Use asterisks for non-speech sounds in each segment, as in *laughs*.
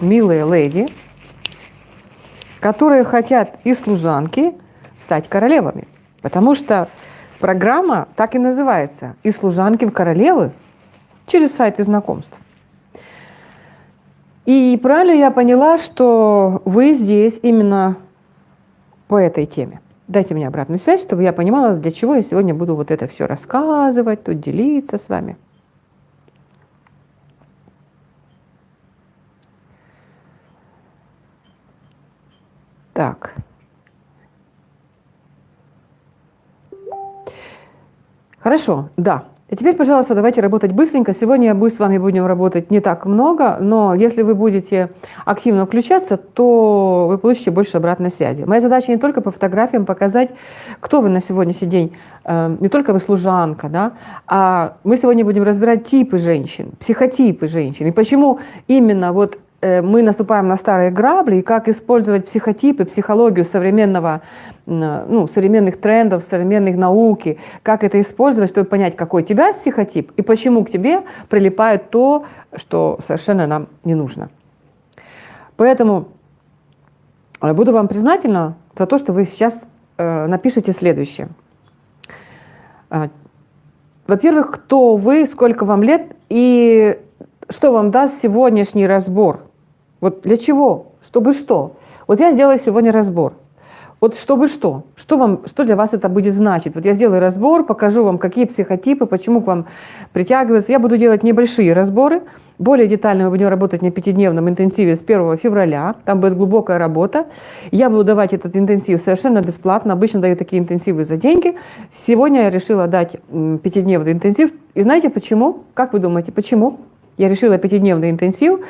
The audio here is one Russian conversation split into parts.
милые леди, которые хотят и служанки стать королевами. Потому что программа так и называется «И служанки в королевы» через сайты знакомств. И правильно я поняла, что вы здесь именно по этой теме. Дайте мне обратную связь, чтобы я понимала, для чего я сегодня буду вот это все рассказывать, тут делиться с вами. Так. Хорошо, да. И теперь, пожалуйста, давайте работать быстренько. Сегодня мы с вами будем работать не так много, но если вы будете активно включаться, то вы получите больше обратной связи. Моя задача не только по фотографиям показать, кто вы на сегодняшний день, э, не только вы служанка, да, а мы сегодня будем разбирать типы женщин, психотипы женщин, и почему именно вот мы наступаем на старые грабли, и как использовать психотипы, психологию современного, ну, современных трендов, современных науки, как это использовать, чтобы понять, какой у тебя психотип, и почему к тебе прилипает то, что совершенно нам не нужно. Поэтому э, буду вам признательна за то, что вы сейчас э, напишите следующее. Во-первых, кто вы, сколько вам лет и что вам даст сегодняшний разбор – вот для чего? Чтобы что? Вот я сделаю сегодня разбор. Вот чтобы что? Что, вам, что для вас это будет значить? Вот я сделаю разбор, покажу вам, какие психотипы, почему к вам притягиваются. Я буду делать небольшие разборы. Более детально мы будем работать на пятидневном интенсиве с 1 февраля. Там будет глубокая работа. Я буду давать этот интенсив совершенно бесплатно. Обычно даю такие интенсивы за деньги. Сегодня я решила дать пятидневный интенсив. И знаете почему? Как вы думаете, почему? Я решила пятидневный интенсив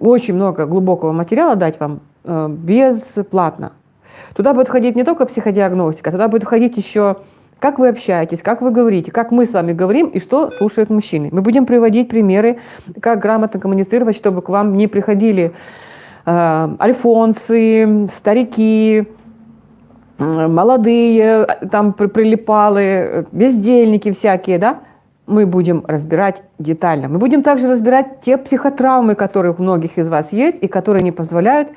очень много глубокого материала дать вам э, бесплатно. Туда будет входить не только психодиагностика, туда будет входить еще как вы общаетесь, как вы говорите, как мы с вами говорим и что слушают мужчины. Мы будем приводить примеры, как грамотно коммуницировать, чтобы к вам не приходили э, альфонсы, старики, э, молодые, там прилипалы, бездельники всякие, да? Мы будем разбирать детально. Мы будем также разбирать те психотравмы, которые у многих из вас есть и которые не позволяют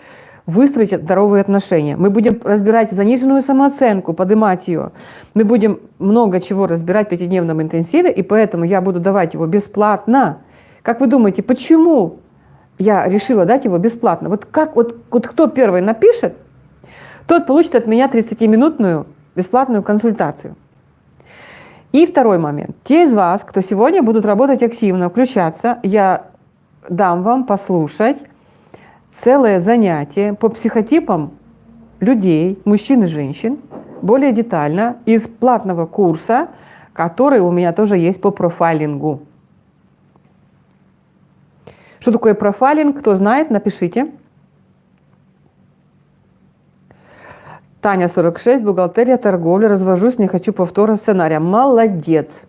выстроить здоровые отношения. Мы будем разбирать заниженную самооценку, поднимать ее. Мы будем много чего разбирать в пятидневном интенсиве, и поэтому я буду давать его бесплатно. Как вы думаете, почему я решила дать его бесплатно? Вот, как, вот, вот кто первый напишет, тот получит от меня 30-минутную бесплатную консультацию. И второй момент. Те из вас, кто сегодня будут работать активно, включаться, я дам вам послушать целое занятие по психотипам людей, мужчин и женщин, более детально, из платного курса, который у меня тоже есть по профайлингу. Что такое профайлинг? Кто знает, напишите. Таня, 46, бухгалтерия, торговля, развожусь, не хочу повтора сценария. Молодец.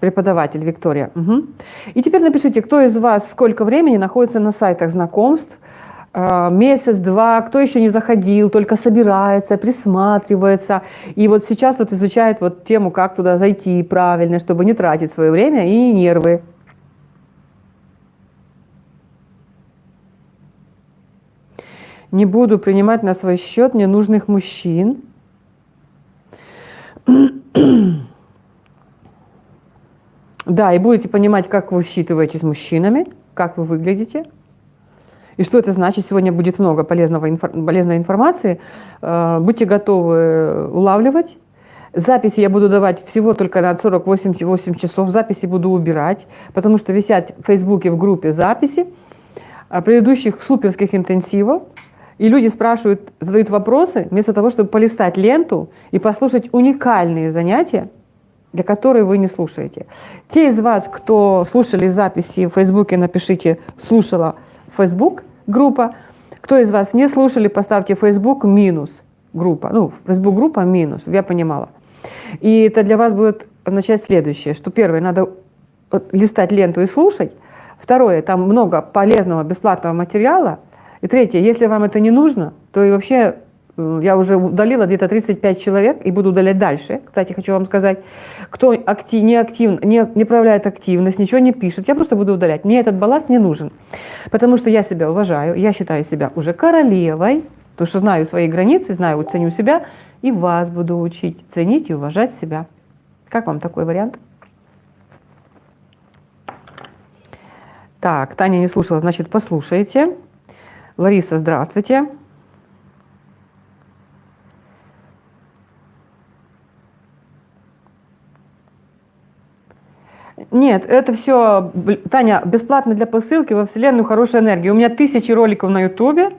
Преподаватель Виктория. Угу. И теперь напишите, кто из вас сколько времени находится на сайтах знакомств, а, месяц-два, кто еще не заходил, только собирается, присматривается. И вот сейчас вот изучает вот тему, как туда зайти правильно, чтобы не тратить свое время и нервы. Не буду принимать на свой счет ненужных мужчин. *clears throat* Да, и будете понимать, как вы считываете с мужчинами, как вы выглядите. И что это значит? Сегодня будет много полезного, полезной информации. Э, будьте готовы улавливать. Записи я буду давать всего только на 48 часов. Записи буду убирать, потому что висят в Фейсбуке в группе записи предыдущих суперских интенсивов. И люди спрашивают, задают вопросы, вместо того, чтобы полистать ленту и послушать уникальные занятия, для которых вы не слушаете. Те из вас, кто слушали записи в Фейсбуке, напишите «слушала Facebook» группа. Кто из вас не слушали, поставьте Facebook минус группа. Ну, Facebook группа минус, я понимала. И это для вас будет означать следующее, что первое, надо листать ленту и слушать. Второе, там много полезного бесплатного материала, и третье, если вам это не нужно, то и вообще Я уже удалила где-то 35 человек и буду удалять дальше. Кстати, хочу вам сказать, кто актив, не, актив, не, не проявляет активность, ничего не пишет, я просто буду удалять. Мне этот балласт не нужен, потому что я себя уважаю, я считаю себя уже королевой, потому что знаю свои границы, знаю, ценю себя, и вас буду учить ценить и уважать себя. Как вам такой вариант? Так, Таня не слушала, значит, послушайте. Лариса, здравствуйте. Нет, это все, Таня, бесплатно для посылки во Вселенную хорошая энергия. У меня тысячи роликов на Ютубе,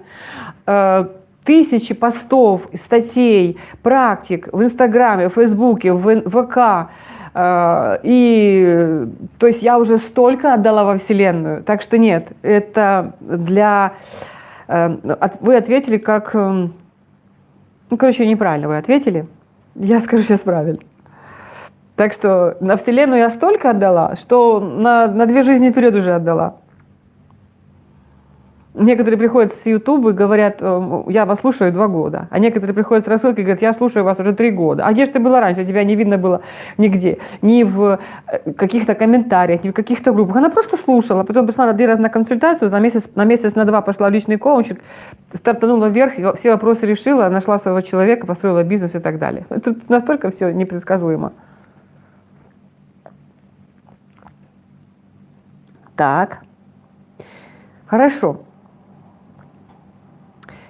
э, тысячи постов, статей, практик в Инстаграме, в Фейсбуке, в ВК. Э, и, то есть я уже столько отдала во Вселенную. Так что нет, это для вы ответили как... Эм, ну, короче, неправильно вы ответили. Я скажу сейчас правильно. Так что на Вселенную я столько отдала, что на, на две жизни вперед уже отдала. Некоторые приходят с YouTube и говорят, э, я вас слушаю два года. А некоторые приходят с рассылкой и говорят, я слушаю вас уже три года. А где же ты была раньше? Тебя не видно было нигде. Ни в э, каких-то комментариях, ни в каких-то группах. Она просто слушала. Потом пришла на один раз на консультацию, за месяц, на месяц, на два пошла в личный коучинг, стартанула вверх, все вопросы решила, нашла своего человека, построила бизнес и так далее. Это настолько все непредсказуемо. Так. Хорошо.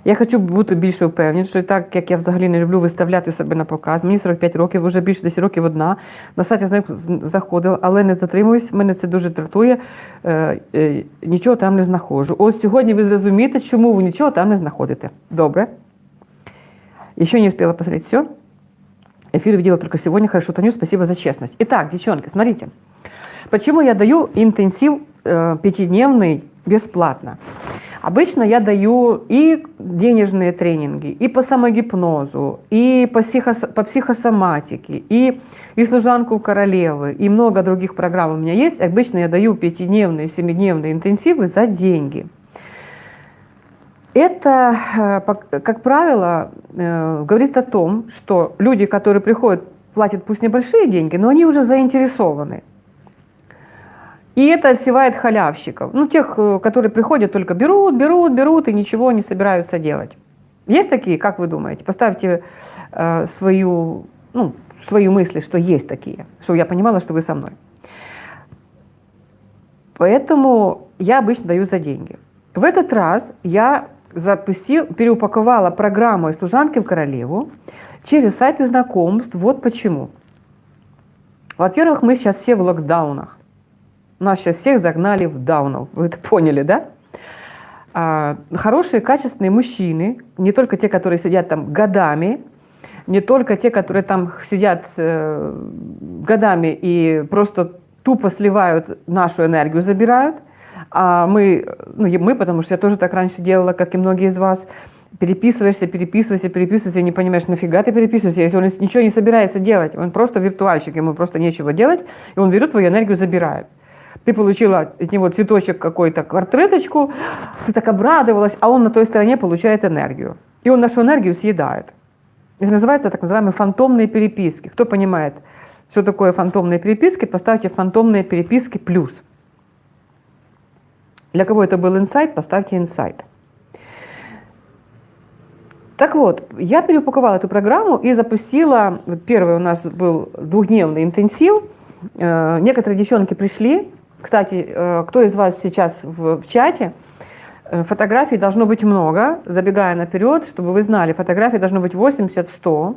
Я хочу бути більше впевнені, що так як я взагалі не люблю виставляти себе на показ. Мені 45 років, вже більше 10 років одна. На сайті з них заходила, але не затримуюсь, мене це дуже дратує. Е, е, нічого там не знаходжу. Ось сьогодні ви зрозумієте, чому ви нічого там не знаходите. Добре. Еще не успела посмотреть все. Эфир видела только сегодня. Хорошо, Танюш, спасибо за честность. Итак, девчонки, смотрите. Почему я даю интенсив э, пятидневный бесплатно? Обычно я даю и денежные тренинги, и по самогипнозу, и по, психос, по психосоматике, и, и служанку королевы, и много других программ у меня есть. Обычно я даю пятидневные, семидневные интенсивы за деньги. Это, э, как правило, э, говорит о том, что люди, которые приходят, платят пусть небольшие деньги, но они уже заинтересованы. И это отсевает халявщиков. Ну, тех, э, которые приходят, только берут, берут, берут и ничего не собираются делать. Есть такие, как вы думаете? Поставьте э, свою, ну, свои мысли, что есть такие, чтобы я понимала, что вы со мной. Поэтому я обычно даю за деньги. В этот раз я запустил, переупаковала программу из служанки в королеву через сайты знакомств. Вот почему. Во-первых, мы сейчас все в локдаунах. Нас сейчас всех загнали в даунов. Вы это поняли, да? А, хорошие, качественные мужчины, не только те, которые сидят там годами, не только те, которые там сидят э, годами и просто тупо сливают нашу энергию, забирают, а мы, ну мы, потому что я тоже так раньше делала, как и многие из вас, переписываешься, переписываешься, переписываешься, и не понимаешь, нафига ты переписываешься, если он ничего не собирается делать, он просто виртуальщик, ему просто нечего делать, и он берет твою энергию, забирает. Ты получила от него цветочек какой-то, квартреточку, ты так обрадовалась, а он на той стороне получает энергию. И он нашу энергию съедает. Это называется так называемые фантомные переписки. Кто понимает, что такое фантомные переписки, поставьте фантомные переписки плюс. Для кого это был инсайт, поставьте инсайт. Так вот, я переупаковала эту программу и запустила, вот первый у нас был двухдневный интенсив, э, некоторые девчонки пришли, кстати, э, кто из вас сейчас в, в чате, э, фотографий должно быть много, забегая наперед, чтобы вы знали, фотографий должно быть 80-100.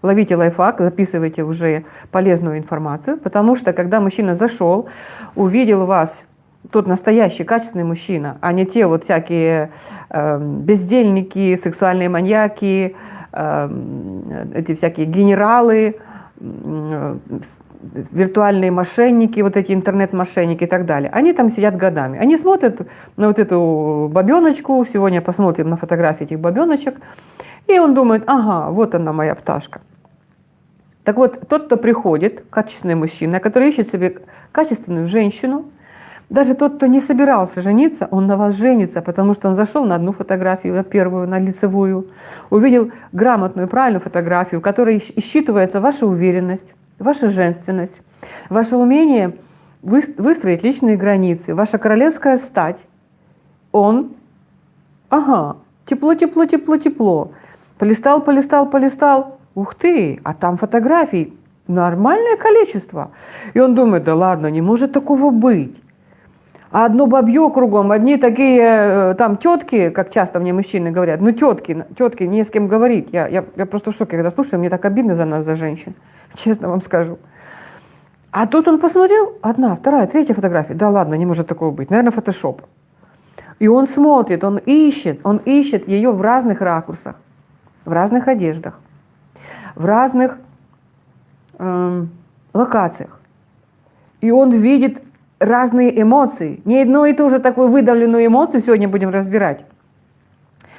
Ловите лайфхак, записывайте уже полезную информацию, потому что когда мужчина зашел, увидел вас, тот настоящий, качественный мужчина, а не те вот всякие э, бездельники, сексуальные маньяки, э, эти всякие генералы, э, виртуальные мошенники, вот эти интернет-мошенники и так далее, они там сидят годами. Они смотрят на вот эту бабеночку, сегодня посмотрим на фотографии этих бабеночек, и он думает, ага, вот она моя пташка. Так вот, тот, кто приходит, качественный мужчина, который ищет себе качественную женщину, Даже тот, кто не собирался жениться, он на вас женится, потому что он зашел на одну фотографию, на первую, на лицевую, увидел грамотную, правильную фотографию, в которой считывается ваша уверенность, ваша женственность, ваше умение выстроить личные границы, ваша королевская стать. Он, ага, тепло, тепло, тепло, тепло. Полистал, полистал, полистал. Ух ты, а там фотографий нормальное количество. И он думает, да ладно, не может такого быть. А одно бабье кругом, одни такие э, там тетки, как часто мне мужчины говорят, ну тетки, тетки, не с кем говорить. Я, я, я просто в шоке, когда слушаю, мне так обидно за нас, за женщин, *laughs* честно вам скажу. А тут он посмотрел, одна, вторая, третья фотография. Да ладно, не может такого быть. Наверное, фотошоп. И он смотрит, он ищет, он ищет ее в разных ракурсах, в разных одеждах, в разных эм, локациях. И он видит разные эмоции. Не одну и ту же такую выдавленную эмоцию сегодня будем разбирать,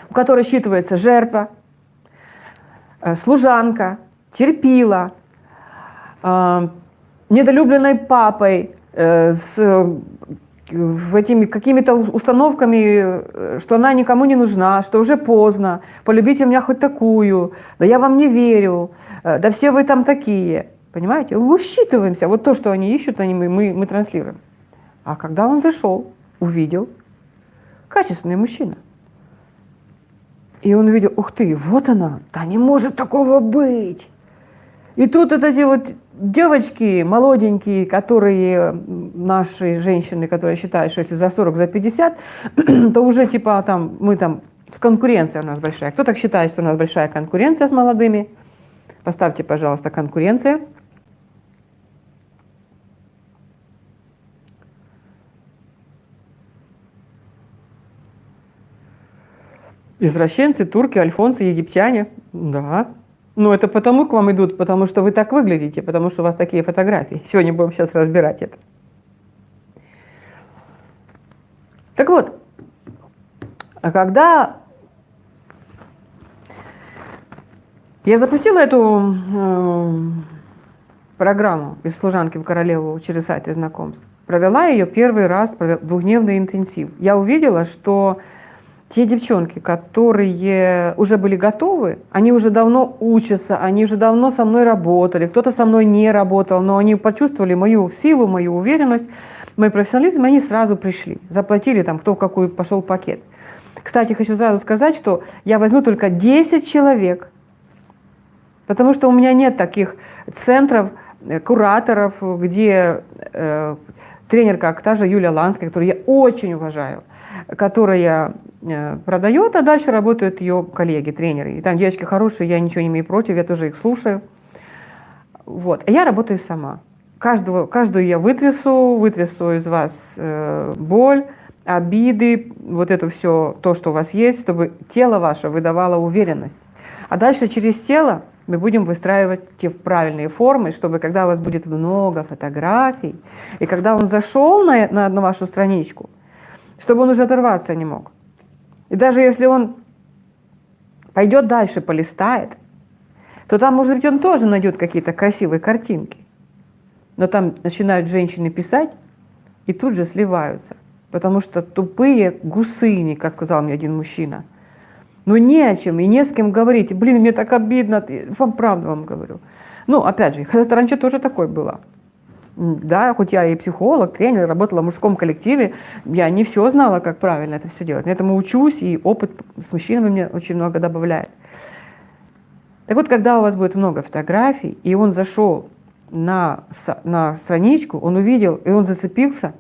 у которой считывается жертва, э, служанка, терпила, э, недолюбленной папой, э, с этими какими-то установками, что она никому не нужна, что уже поздно, полюбите меня хоть такую, да я вам не верю, да все вы там такие. Понимаете? Мы считываемся. Вот то, что они ищут, они, мы, мы, мы транслируем. А когда он зашел, увидел, качественный мужчина. И он увидел, ух ты, вот она, да не может такого быть. И тут вот эти вот девочки молоденькие, которые наши женщины, которые считают, что если за 40, за 50, *clears throat* то уже типа там мы там с конкуренцией у нас большая. Кто так считает, что у нас большая конкуренция с молодыми? Поставьте, пожалуйста, конкуренция. Извращенцы, турки, альфонцы, египтяне. Да. Но это потому к вам идут, потому что вы так выглядите, потому что у вас такие фотографии. Сегодня будем сейчас разбирать это. Так вот, а когда я запустила эту э, программу из служанки в королеву через сайты знакомств, провела ее первый раз, провела двухдневный интенсив, я увидела, что те девчонки, которые уже были готовы, они уже давно учатся, они уже давно со мной работали, кто-то со мной не работал, но они почувствовали мою силу, мою уверенность, мой профессионализм, и они сразу пришли, заплатили там, кто в какой пошел пакет. Кстати, хочу сразу сказать, что я возьму только 10 человек, потому что у меня нет таких центров, э, кураторов, где э, тренер, как та же Юлия Ланская, которую я очень уважаю, которая э, продает, а дальше работают ее коллеги, тренеры. И там девочки хорошие, я ничего не имею против, я тоже их слушаю. Вот. А я работаю сама. Каждого, каждую я вытрясу, вытрясу из вас э, боль, обиды, вот это все, то, что у вас есть, чтобы тело ваше выдавало уверенность. А дальше через тело мы будем выстраивать те правильные формы, чтобы когда у вас будет много фотографий, и когда он зашел на, на одну вашу страничку, чтобы он уже оторваться не мог. И даже если он пойдет дальше, полистает, то там, может быть, он тоже найдет какие-то красивые картинки. Но там начинают женщины писать и тут же сливаются. Потому что тупые гусыни, как сказал мне один мужчина. Ну не о чем и не с кем говорить. Блин, мне так обидно, вам правду вам говорю. Ну, опять же, раньше тоже такой было да, хоть я и психолог, тренер, работала в мужском коллективе, я не все знала, как правильно это все делать. Этому учусь, и опыт с мужчинами мне очень много добавляет. Так вот, когда у вас будет много фотографий, и он зашел на, на страничку, он увидел, и он зацепился,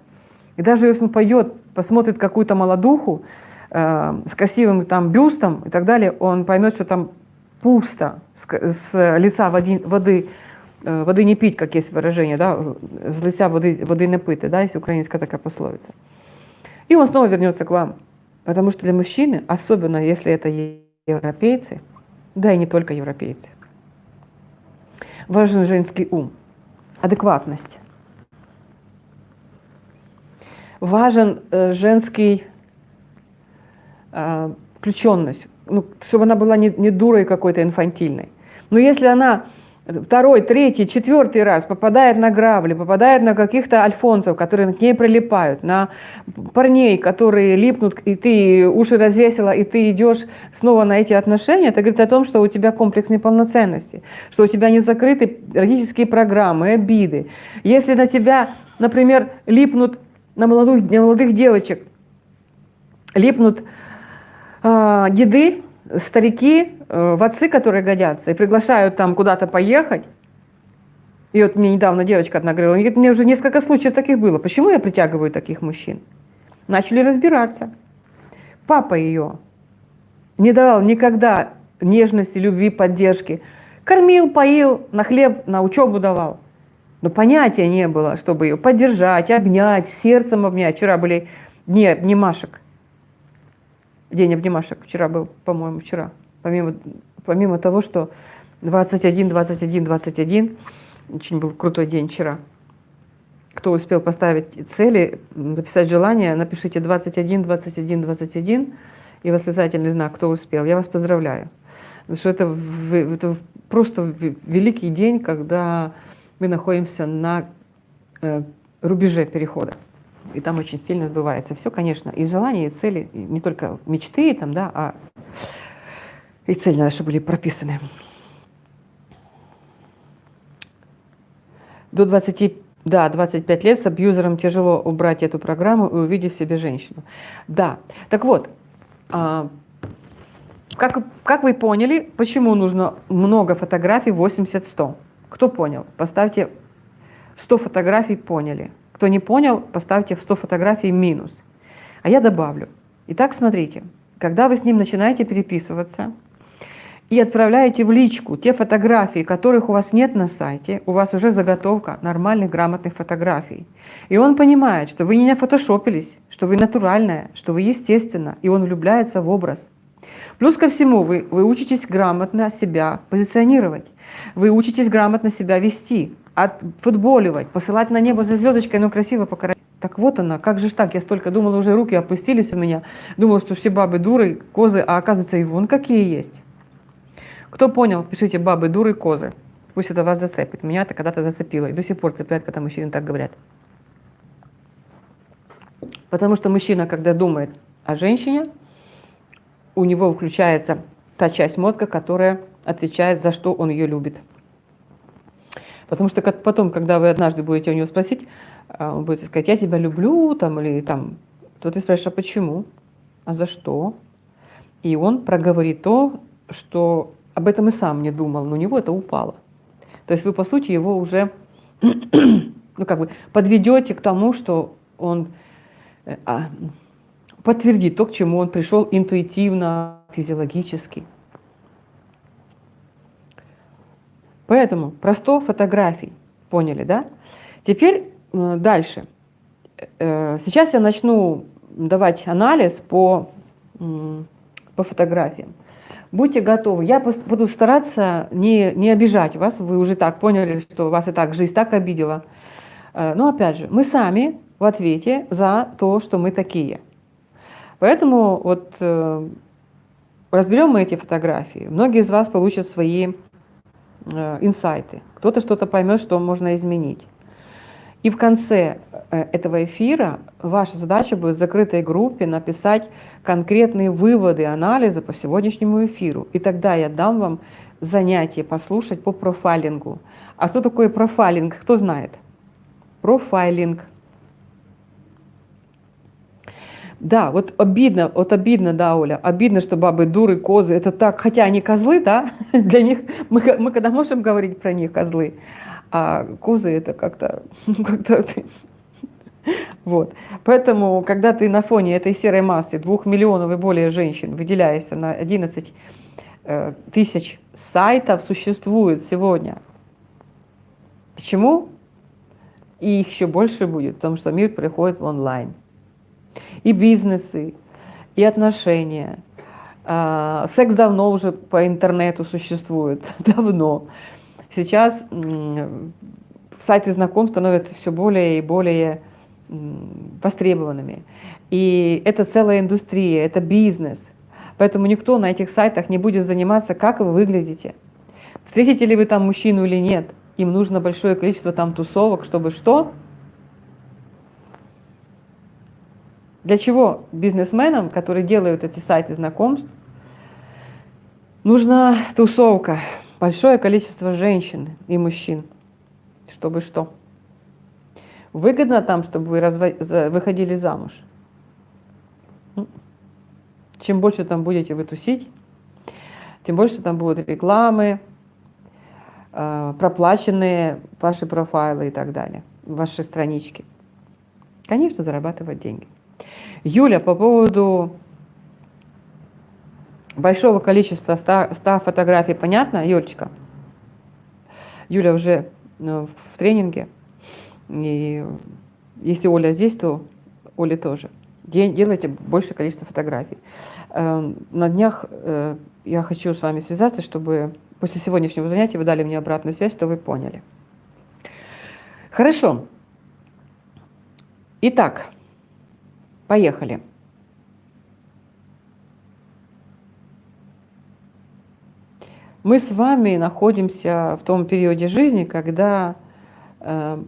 и даже если он пойдет, посмотрит какую-то молодуху э, с красивым там бюстом и так далее, он поймет, что там пусто с, с лица воды, воды Воды не пить, как есть выражение, да, с лица воды, воды не пить, да, есть украинская такая пословица. И он снова вернется к вам. Потому что для мужчины, особенно если это европейцы, да и не только европейцы, важен женский ум, адекватность. Важен э, женский э, включенность, ну, чтобы она была не, не дурой какой-то инфантильной. Но если она второй, третий, четвертый раз попадает на грабли, попадает на каких-то альфонсов, которые к ней прилипают, на парней, которые липнут, и ты уши развесила, и ты идешь снова на эти отношения, это говорит о том, что у тебя комплекс неполноценности, что у тебя не закрыты родительские программы, обиды. Если на тебя, например, липнут на молодых, на молодых девочек, липнут э, деды, старики, в отцы, которые годятся, и приглашают там куда-то поехать. И вот мне недавно девочка одна говорила, говорит, мне уже несколько случаев таких было. Почему я притягиваю таких мужчин? Начали разбираться. Папа ее не давал никогда нежности, любви, поддержки. Кормил, поил, на хлеб, на учебу давал. Но понятия не было, чтобы ее поддержать, обнять, сердцем обнять. Вчера были дни обнимашек. День обнимашек вчера был, по-моему, вчера. Помимо, помимо того, что 21, 21, 21, очень был крутой день вчера. Кто успел поставить цели, написать желание, напишите 21, 21, 21 и восклицательный знак, кто успел. Я вас поздравляю. Потому что это, это просто великий день, когда мы находимся на э, рубеже перехода и там очень сильно сбывается. Все, конечно, и желания, и цели, и не только мечты, там, да, а и цели чтобы были прописаны. До 20, да, 25 лет с абьюзером тяжело убрать эту программу и увидеть в себе женщину. Да, так вот, а, как, как вы поняли, почему нужно много фотографий 80-100? Кто понял? Поставьте 100 фотографий, поняли. Кто не понял, поставьте в 100 фотографий минус. А я добавлю. Итак, смотрите, когда вы с ним начинаете переписываться и отправляете в личку те фотографии, которых у вас нет на сайте, у вас уже заготовка нормальных, грамотных фотографий. И он понимает, что вы не фотошопились, что вы натуральная, что вы естественно, и он влюбляется в образ. Плюс ко всему, вы, вы учитесь грамотно себя позиционировать, вы учитесь грамотно себя вести отфутболивать, посылать на небо за звездочкой, но красиво покорять. Так вот она, как же так, я столько думала, уже руки опустились у меня, думала, что все бабы дуры, козы, а оказывается и вон какие есть. Кто понял, пишите бабы, дуры, козы. Пусть это вас зацепит. Меня это когда-то зацепило. И до сих пор цепляет, когда мужчины так говорят. Потому что мужчина, когда думает о женщине, у него включается та часть мозга, которая отвечает, за что он ее любит. Потому что потом, когда вы однажды будете у него спросить, а, он будет сказать, я тебя люблю, там, или там, то ты спрашиваешь, а почему? А за что? И он проговорит то, что об этом и сам не думал, но у него это упало. То есть вы, по сути, его уже *clears throat* ну, как бы подведете к тому, что он э, а, подтвердит то, к чему он пришел интуитивно, физиологически. Поэтому про 100 фотографий, поняли, да? Теперь э, дальше. Э, сейчас я начну давать анализ по, по фотографиям. Будьте готовы. Я буду стараться не, не обижать вас. Вы уже так поняли, что вас и так жизнь так обидела. Э, но опять же, мы сами в ответе за то, что мы такие. Поэтому вот разберем мы эти фотографии. Многие из вас получат свои Э, инсайты, кто-то что-то поймет, что можно изменить. И в конце э, этого эфира ваша задача будет в закрытой группе написать конкретные выводы, анализы по сегодняшнему эфиру. И тогда я дам вам занятие послушать по профайлингу. А что такое профайлинг? Кто знает? Профайлинг – да, вот обидно, вот обидно, да, Оля, обидно, что бабы дуры, козы, это так, хотя они козлы, да, *laughs* для них, мы, мы когда можем говорить про них козлы, а козы это как-то, *laughs* как-то *laughs* вот. Поэтому, когда ты на фоне этой серой массы, двух миллионов и более женщин, выделяешься на 11 э, тысяч сайтов существует сегодня. Почему? И их еще больше будет, потому что мир приходит в онлайн и бизнесы, и отношения. А, секс давно уже по интернету существует, *laughs* давно. Сейчас сайты знакомств становятся все более и более востребованными. И это целая индустрия, это бизнес. Поэтому никто на этих сайтах не будет заниматься, как вы выглядите. Встретите ли вы там мужчину или нет, им нужно большое количество там тусовок, чтобы что? Для чего бизнесменам, которые делают эти сайты знакомств, нужна тусовка, большое количество женщин и мужчин, чтобы что? Выгодно там, чтобы вы выходили замуж. Чем больше там будете вы тусить, тем больше там будут рекламы, э, проплаченные ваши профайлы и так далее, ваши странички. Конечно, зарабатывать деньги. Юля, по поводу большого количества 100, 100 фотографий, понятно, Юлечка? Юля уже ну, в тренинге, и если Оля здесь, то Оля тоже. Делайте большее количество фотографий. Эм, на днях э, я хочу с вами связаться, чтобы после сегодняшнего занятия вы дали мне обратную связь, что вы поняли. Хорошо. Итак, поехали. Мы с вами находимся в том периоде жизни, когда э,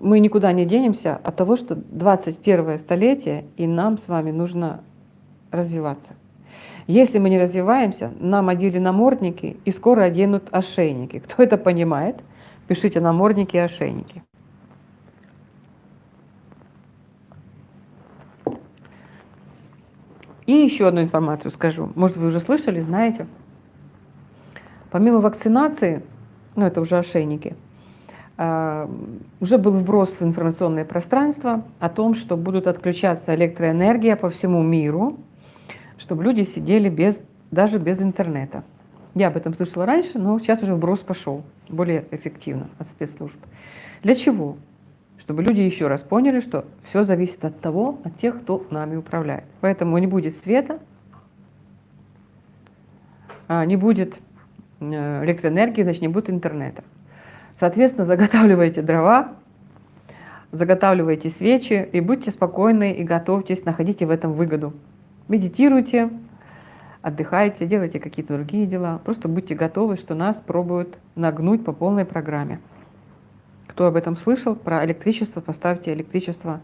мы никуда не денемся от того, что 21 столетие, и нам с вами нужно развиваться. Если мы не развиваемся, нам одели намордники и скоро оденут ошейники. Кто это понимает? Пишите намордники и ошейники. И еще одну информацию скажу. Может, вы уже слышали, знаете? Помимо вакцинации, ну это уже ошейники, а, уже был вброс в информационное пространство о том, что будут отключаться электроэнергия по всему миру, чтобы люди сидели без, даже без интернета. Я об этом слышала раньше, но сейчас уже вброс пошел более эффективно от спецслужб. Для чего? Чтобы люди еще раз поняли, что все зависит от того, от тех, кто нами управляет. Поэтому не будет света, а не будет электроэнергии, значит не будет интернета. Соответственно, заготавливайте дрова, заготавливайте свечи и будьте спокойны и готовьтесь, находите в этом выгоду. Медитируйте, отдыхайте, делайте какие-то другие дела. Просто будьте готовы, что нас пробуют нагнуть по полной программе. Кто об этом слышал, про электричество, поставьте электричество.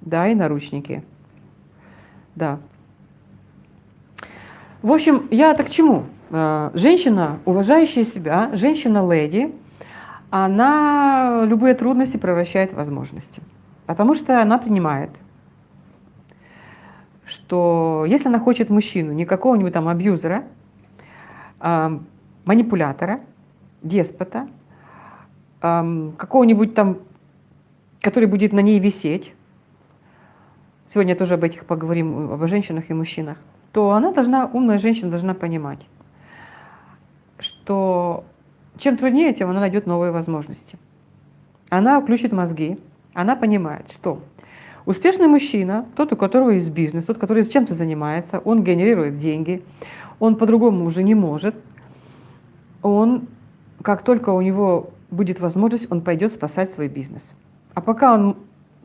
Да, и наручники. Да. В общем, я это к чему? Э, женщина, уважающая себя, женщина-леди, она любые трудности превращает в возможности. Потому что она принимает, что если она хочет мужчину, не какого-нибудь там абьюзера, а манипулятора, деспота, какого-нибудь там, который будет на ней висеть, сегодня тоже об этих поговорим, об женщинах и мужчинах, то она должна, умная женщина должна понимать, что чем труднее, тем она найдет новые возможности. Она включит мозги, она понимает, что успешный мужчина, тот, у которого есть бизнес, тот, который чем-то занимается, он генерирует деньги, он по-другому уже не может, он, как только у него будет возможность, он пойдет спасать свой бизнес. А пока он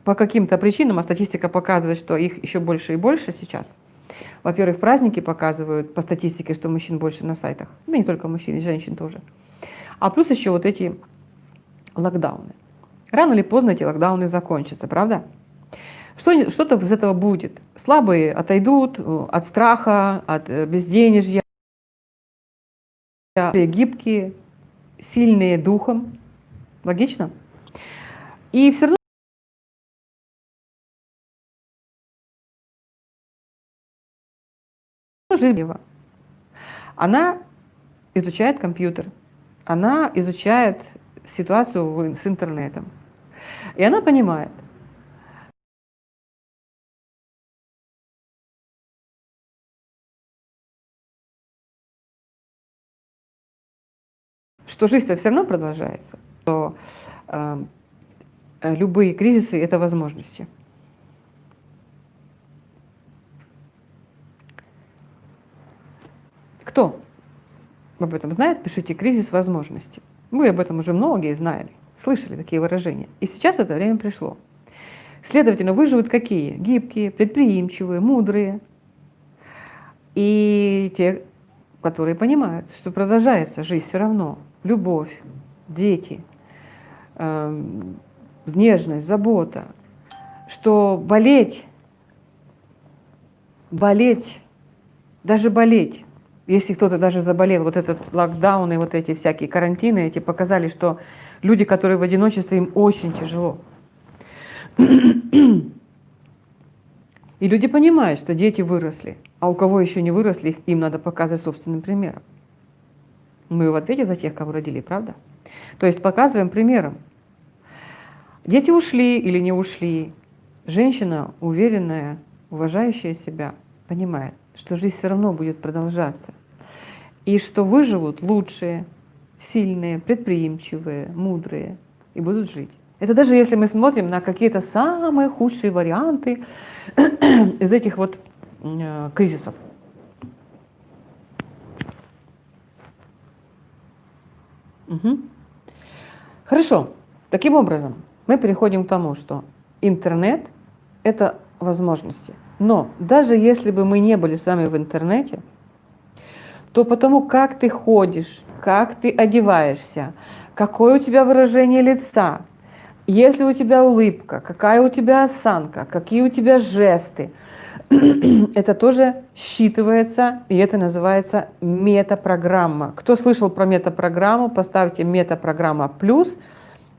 по каким-то причинам, а статистика показывает, что их еще больше и больше сейчас – во-первых, праздники показывают по статистике, что мужчин больше на сайтах. Да не только мужчин, и женщин тоже. А плюс еще вот эти локдауны. Рано или поздно эти локдауны закончатся, правда? Что-то что из этого будет. Слабые отойдут э, от страха, от э, безденежья, гибкие, сильные духом. Логично? И все равно Живева. Она изучает компьютер, она изучает ситуацию с интернетом. И она понимает, что жизнь-то все равно продолжается, что э, любые кризисы – это возможности. Кто об этом знает, пишите «кризис возможностей». Мы об этом уже многие знали, слышали такие выражения. И сейчас это время пришло. Следовательно, выживут какие? Гибкие, предприимчивые, мудрые. И те, которые понимают, что продолжается жизнь все равно. Любовь, дети, э, нежность, забота. Что болеть, болеть, даже болеть, если кто-то даже заболел, вот этот локдаун и вот эти всякие карантины, эти показали, что люди, которые в одиночестве, им очень тяжело. И люди понимают, что дети выросли, а у кого еще не выросли, им надо показывать собственным примером. Мы в ответе за тех, кого родили, правда? То есть показываем примером. Дети ушли или не ушли. Женщина, уверенная, уважающая себя, понимает, что жизнь все равно будет продолжаться. И что выживут лучшие, сильные, предприимчивые, мудрые и будут жить. Это даже если мы смотрим на какие-то самые худшие варианты *clears throat* из этих вот э, кризисов. Угу. Хорошо. Таким образом, мы переходим к тому, что интернет – это возможности. Но даже если бы мы не были с вами в интернете, то потому как ты ходишь, как ты одеваешься, какое у тебя выражение лица, если у тебя улыбка, какая у тебя осанка, какие у тебя жесты, *clears throat* это тоже считывается, и это называется метапрограмма. Кто слышал про метапрограмму, поставьте метапрограмма плюс.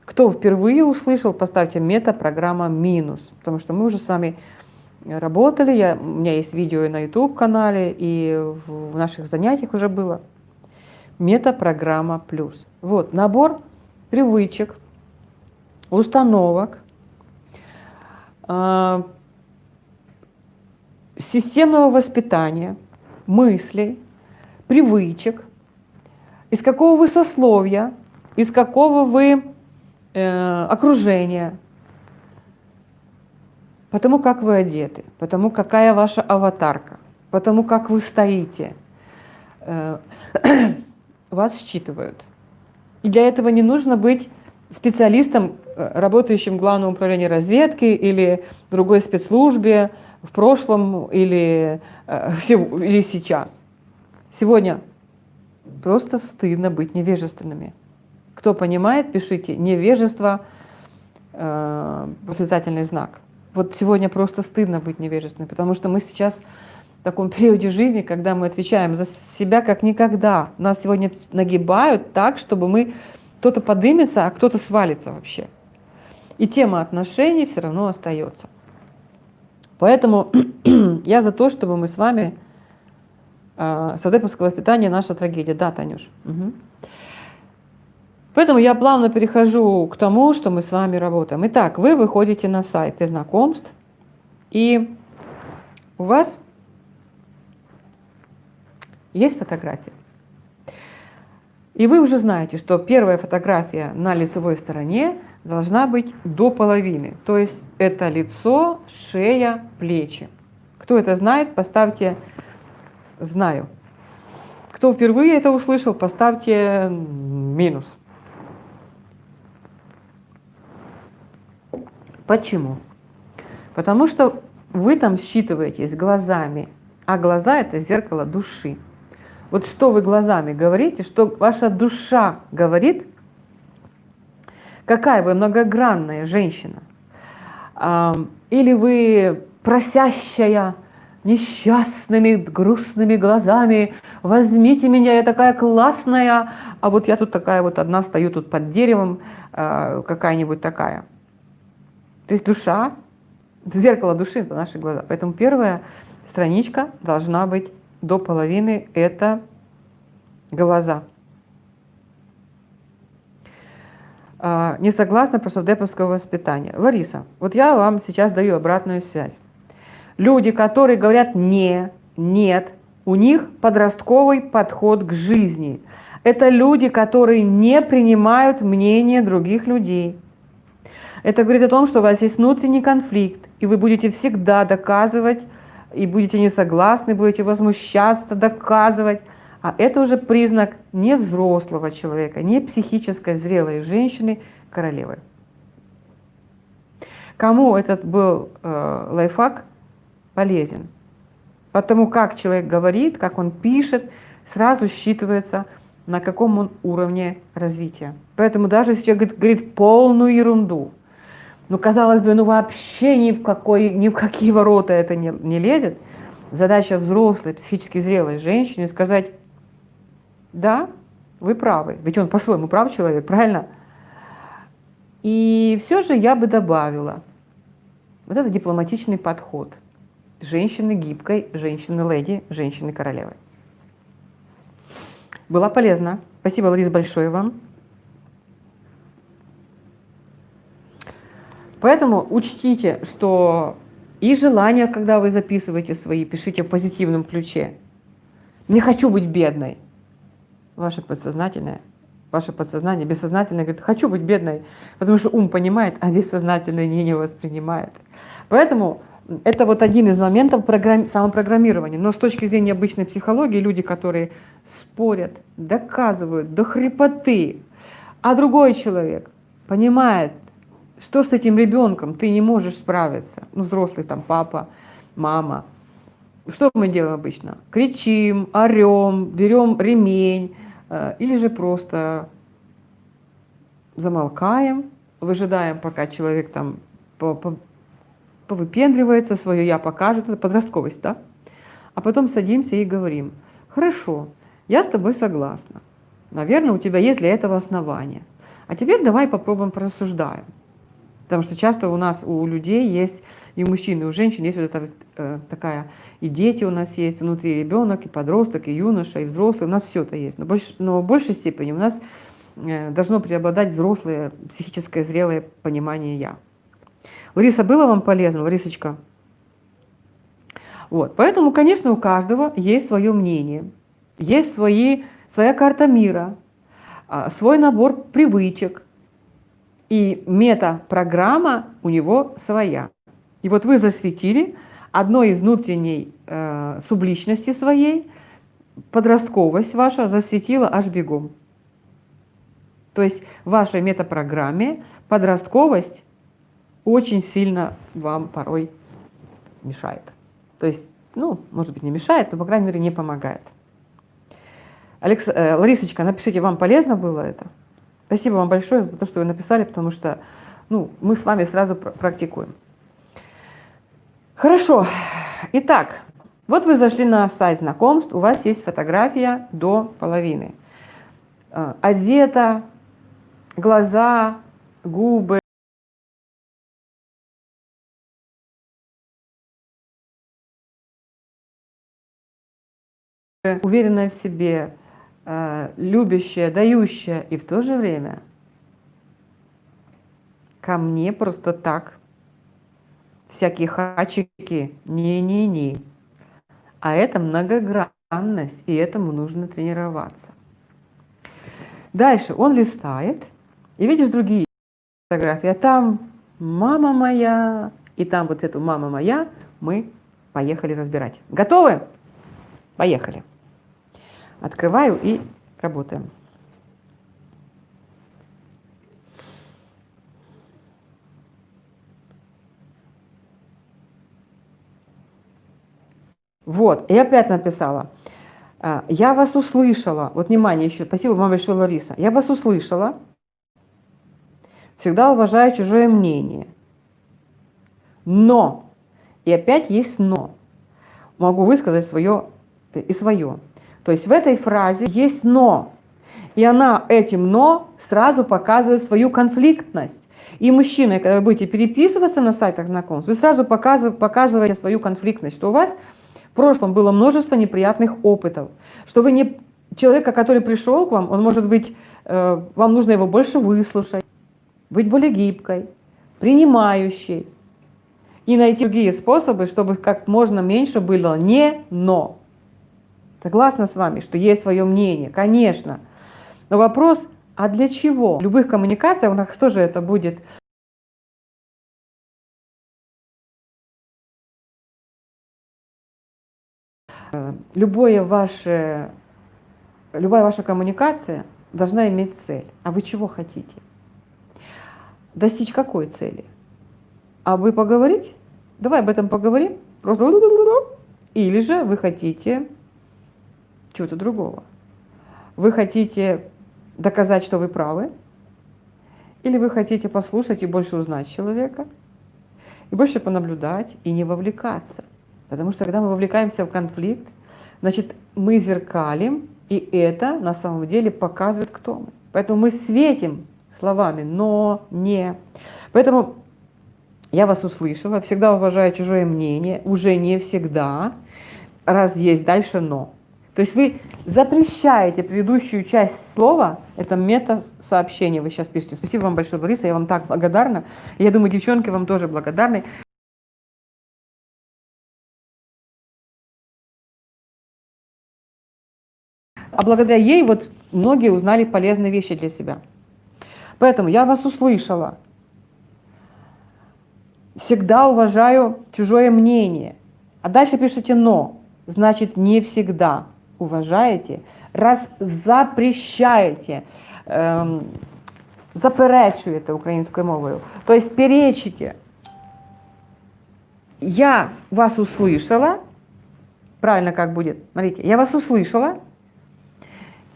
Кто впервые услышал, поставьте метапрограмма минус, потому что мы уже с вами работали, я, у меня есть видео и на YouTube-канале, и в наших занятиях уже было. Метапрограмма плюс. Вот, набор привычек, установок, а, системного воспитания, мыслей, привычек, из какого вы сословия, из какого вы э, окружения, потому как вы одеты, потому какая ваша аватарка, потому как вы стоите, э, *clears throat* вас считывают. И для этого не нужно быть специалистом, э, работающим в Главном управлении разведки или другой спецслужбе в прошлом или, э, *laughs* или сейчас. Сегодня просто стыдно быть невежественными. Кто понимает, пишите невежество, э, восклицательный знак. Вот сегодня просто стыдно быть невежественным, потому что мы сейчас в таком периоде жизни, когда мы отвечаем за себя как никогда. Нас сегодня нагибают так, чтобы мы кто-то подымется, а кто-то свалится вообще. И тема отношений все равно остается. Поэтому *clears throat* я за то, чтобы мы с вами... Э, Садеповское воспитание – наша трагедия. Да, Танюш? Угу. Поэтому я плавно перехожу к тому, что мы с вами работаем. Итак, вы выходите на сайт знакомств, и у вас есть фотография. И вы уже знаете, что первая фотография на лицевой стороне должна быть до половины. То есть это лицо, шея, плечи. Кто это знает, поставьте «знаю». Кто впервые это услышал, поставьте минус. Почему? Потому что вы там считываетесь глазами, а глаза – это зеркало души. Вот что вы глазами говорите, что ваша душа говорит, какая вы многогранная женщина. Или вы просящая, несчастными, грустными глазами, возьмите меня, я такая классная, а вот я тут такая вот одна стою тут под деревом, а, какая-нибудь такая. То есть душа, зеркало души – это наши глаза. Поэтому первая страничка должна быть до половины – это глаза. А, не согласна про деповского воспитания. Лариса, вот я вам сейчас даю обратную связь. Люди, которые говорят «не», «нет», у них подростковый подход к жизни. Это люди, которые не принимают мнение других людей. Это говорит о том, что у вас есть внутренний конфликт, и вы будете всегда доказывать и будете не согласны, будете возмущаться, доказывать. А это уже признак не взрослого человека, не психической зрелой женщины, королевы. Кому этот был э, лайфхак полезен? Потому как человек говорит, как он пишет, сразу считывается, на каком он уровне развития. Поэтому даже если человек говорит, говорит полную ерунду, ну, казалось бы, ну вообще ни в, какой, ни в какие ворота это не, не лезет, задача взрослой, психически зрелой женщины сказать, да, вы правы, ведь он по-своему прав человек, правильно? И все же я бы добавила, вот это дипломатичный подход женщины гибкой, женщины-леди, женщины-королевы. Было полезно. Спасибо, Ларис, большое вам. Поэтому учтите, что и желания, когда вы записываете свои, пишите в позитивном ключе. Не хочу быть бедной. Ваше подсознательное, ваше подсознание, бессознательное говорит, хочу быть бедной, потому что ум понимает, а бессознательное не, не воспринимает. Поэтому это вот один из моментов программ... самопрограммирования. Но с точки зрения обычной психологии, люди, которые спорят, доказывают до хрипоты, а другой человек понимает, что с этим ребенком ты не можешь справиться, ну, взрослый там папа, мама, что мы делаем обычно? Кричим, орем, берем ремень, э, или же просто замолкаем, выжидаем, пока человек там повыпендривается, свое «я» покажет, это подростковость, да? А потом садимся и говорим, хорошо, я с тобой согласна, наверное, у тебя есть для этого основания. А теперь давай попробуем порассуждаем. Потому что часто у нас, у людей есть, и у мужчин, и у женщин есть вот эта э, такая, и дети у нас есть, внутри ребенок, и подросток, и юноша, и взрослый, у нас все это есть. Но, больш, но в большей степени у нас э, должно преобладать взрослое, психическое, зрелое понимание «я». Лариса, было вам полезно, Ларисочка? Вот. Поэтому, конечно, у каждого есть свое мнение, есть свои, своя карта мира, а, свой набор привычек, и мета-программа у него своя. И вот вы засветили одной из внутренней э, субличности своей, подростковость ваша засветила аж бегом. То есть в вашей метапрограмме подростковость очень сильно вам порой мешает. То есть, ну, может быть, не мешает, но, по крайней мере, не помогает. Алекс, э, Ларисочка, напишите, вам полезно было это? Спасибо вам большое за то, что вы написали, потому что ну, мы с вами сразу практикуем. Хорошо. Итак, вот вы зашли на сайт знакомств, у вас есть фотография до половины. Э, одета, глаза, губы, уверенная в себе, любящая, дающая, и в то же время ко мне просто так всякие хачики, не-не-не. А это многогранность, и этому нужно тренироваться. Дальше он листает, и видишь другие фотографии, а там мама моя, и там вот эту мама моя мы поехали разбирать. Готовы? Поехали. Открываю и работаем. Вот, и опять написала. «А, я вас услышала. Вот внимание еще. Спасибо вам большое, Лариса. Я вас услышала. Всегда уважаю чужое мнение. Но, и опять есть но. Могу высказать свое и свое. То есть в этой фразе есть «но». И она этим «но» сразу показывает свою конфликтность. И мужчины, когда вы будете переписываться на сайтах знакомств, вы сразу показываете, свою конфликтность, что у вас в прошлом было множество неприятных опытов, что вы не человека, который пришел к вам, он может быть, э, вам нужно его больше выслушать, быть более гибкой, принимающей и найти другие способы, чтобы как можно меньше было не «но». Согласна с вами, что есть свое мнение, конечно. Но вопрос, а для чего? В любых коммуникациях у нас тоже это будет Любое ваше, любая ваша коммуникация должна иметь цель. А вы чего хотите? Достичь какой цели? А вы поговорить? Давай об этом поговорим. Просто или же вы хотите чего-то другого. Вы хотите доказать, что вы правы, или вы хотите послушать и больше узнать человека, и больше понаблюдать, и не вовлекаться. Потому что когда мы вовлекаемся в конфликт, значит, мы зеркалим, и это на самом деле показывает, кто мы. Поэтому мы светим словами «но», «не». Поэтому я вас услышала, всегда уважаю чужое мнение, уже не всегда, раз есть дальше «но». То есть вы запрещаете предыдущую часть слова, это мета-сообщение вы сейчас пишете. Спасибо вам большое, Лариса, я вам так благодарна. Я думаю, девчонки вам тоже благодарны. А благодаря ей вот многие узнали полезные вещи для себя. Поэтому я вас услышала. Всегда уважаю чужое мнение. А дальше пишите «но». Значит, не всегда уважаєте, раз запрещаєте, ем, заперечуєте українською мовою, тобто перечите. Я вас услышала, правильно как будет, смотрите, я вас услышала,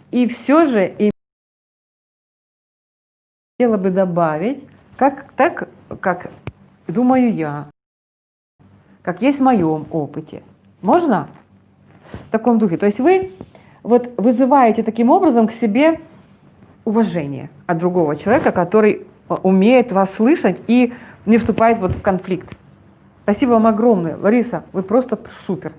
и все же хотела бы добавить, как, так, как думаю я, как есть в моем опыте. Можно? В таком духе. То есть вы вот вызываете таким образом к себе уважение от другого человека, который умеет вас слышать и не вступает вот в конфликт. Спасибо вам огромное. Лариса, вы просто супер.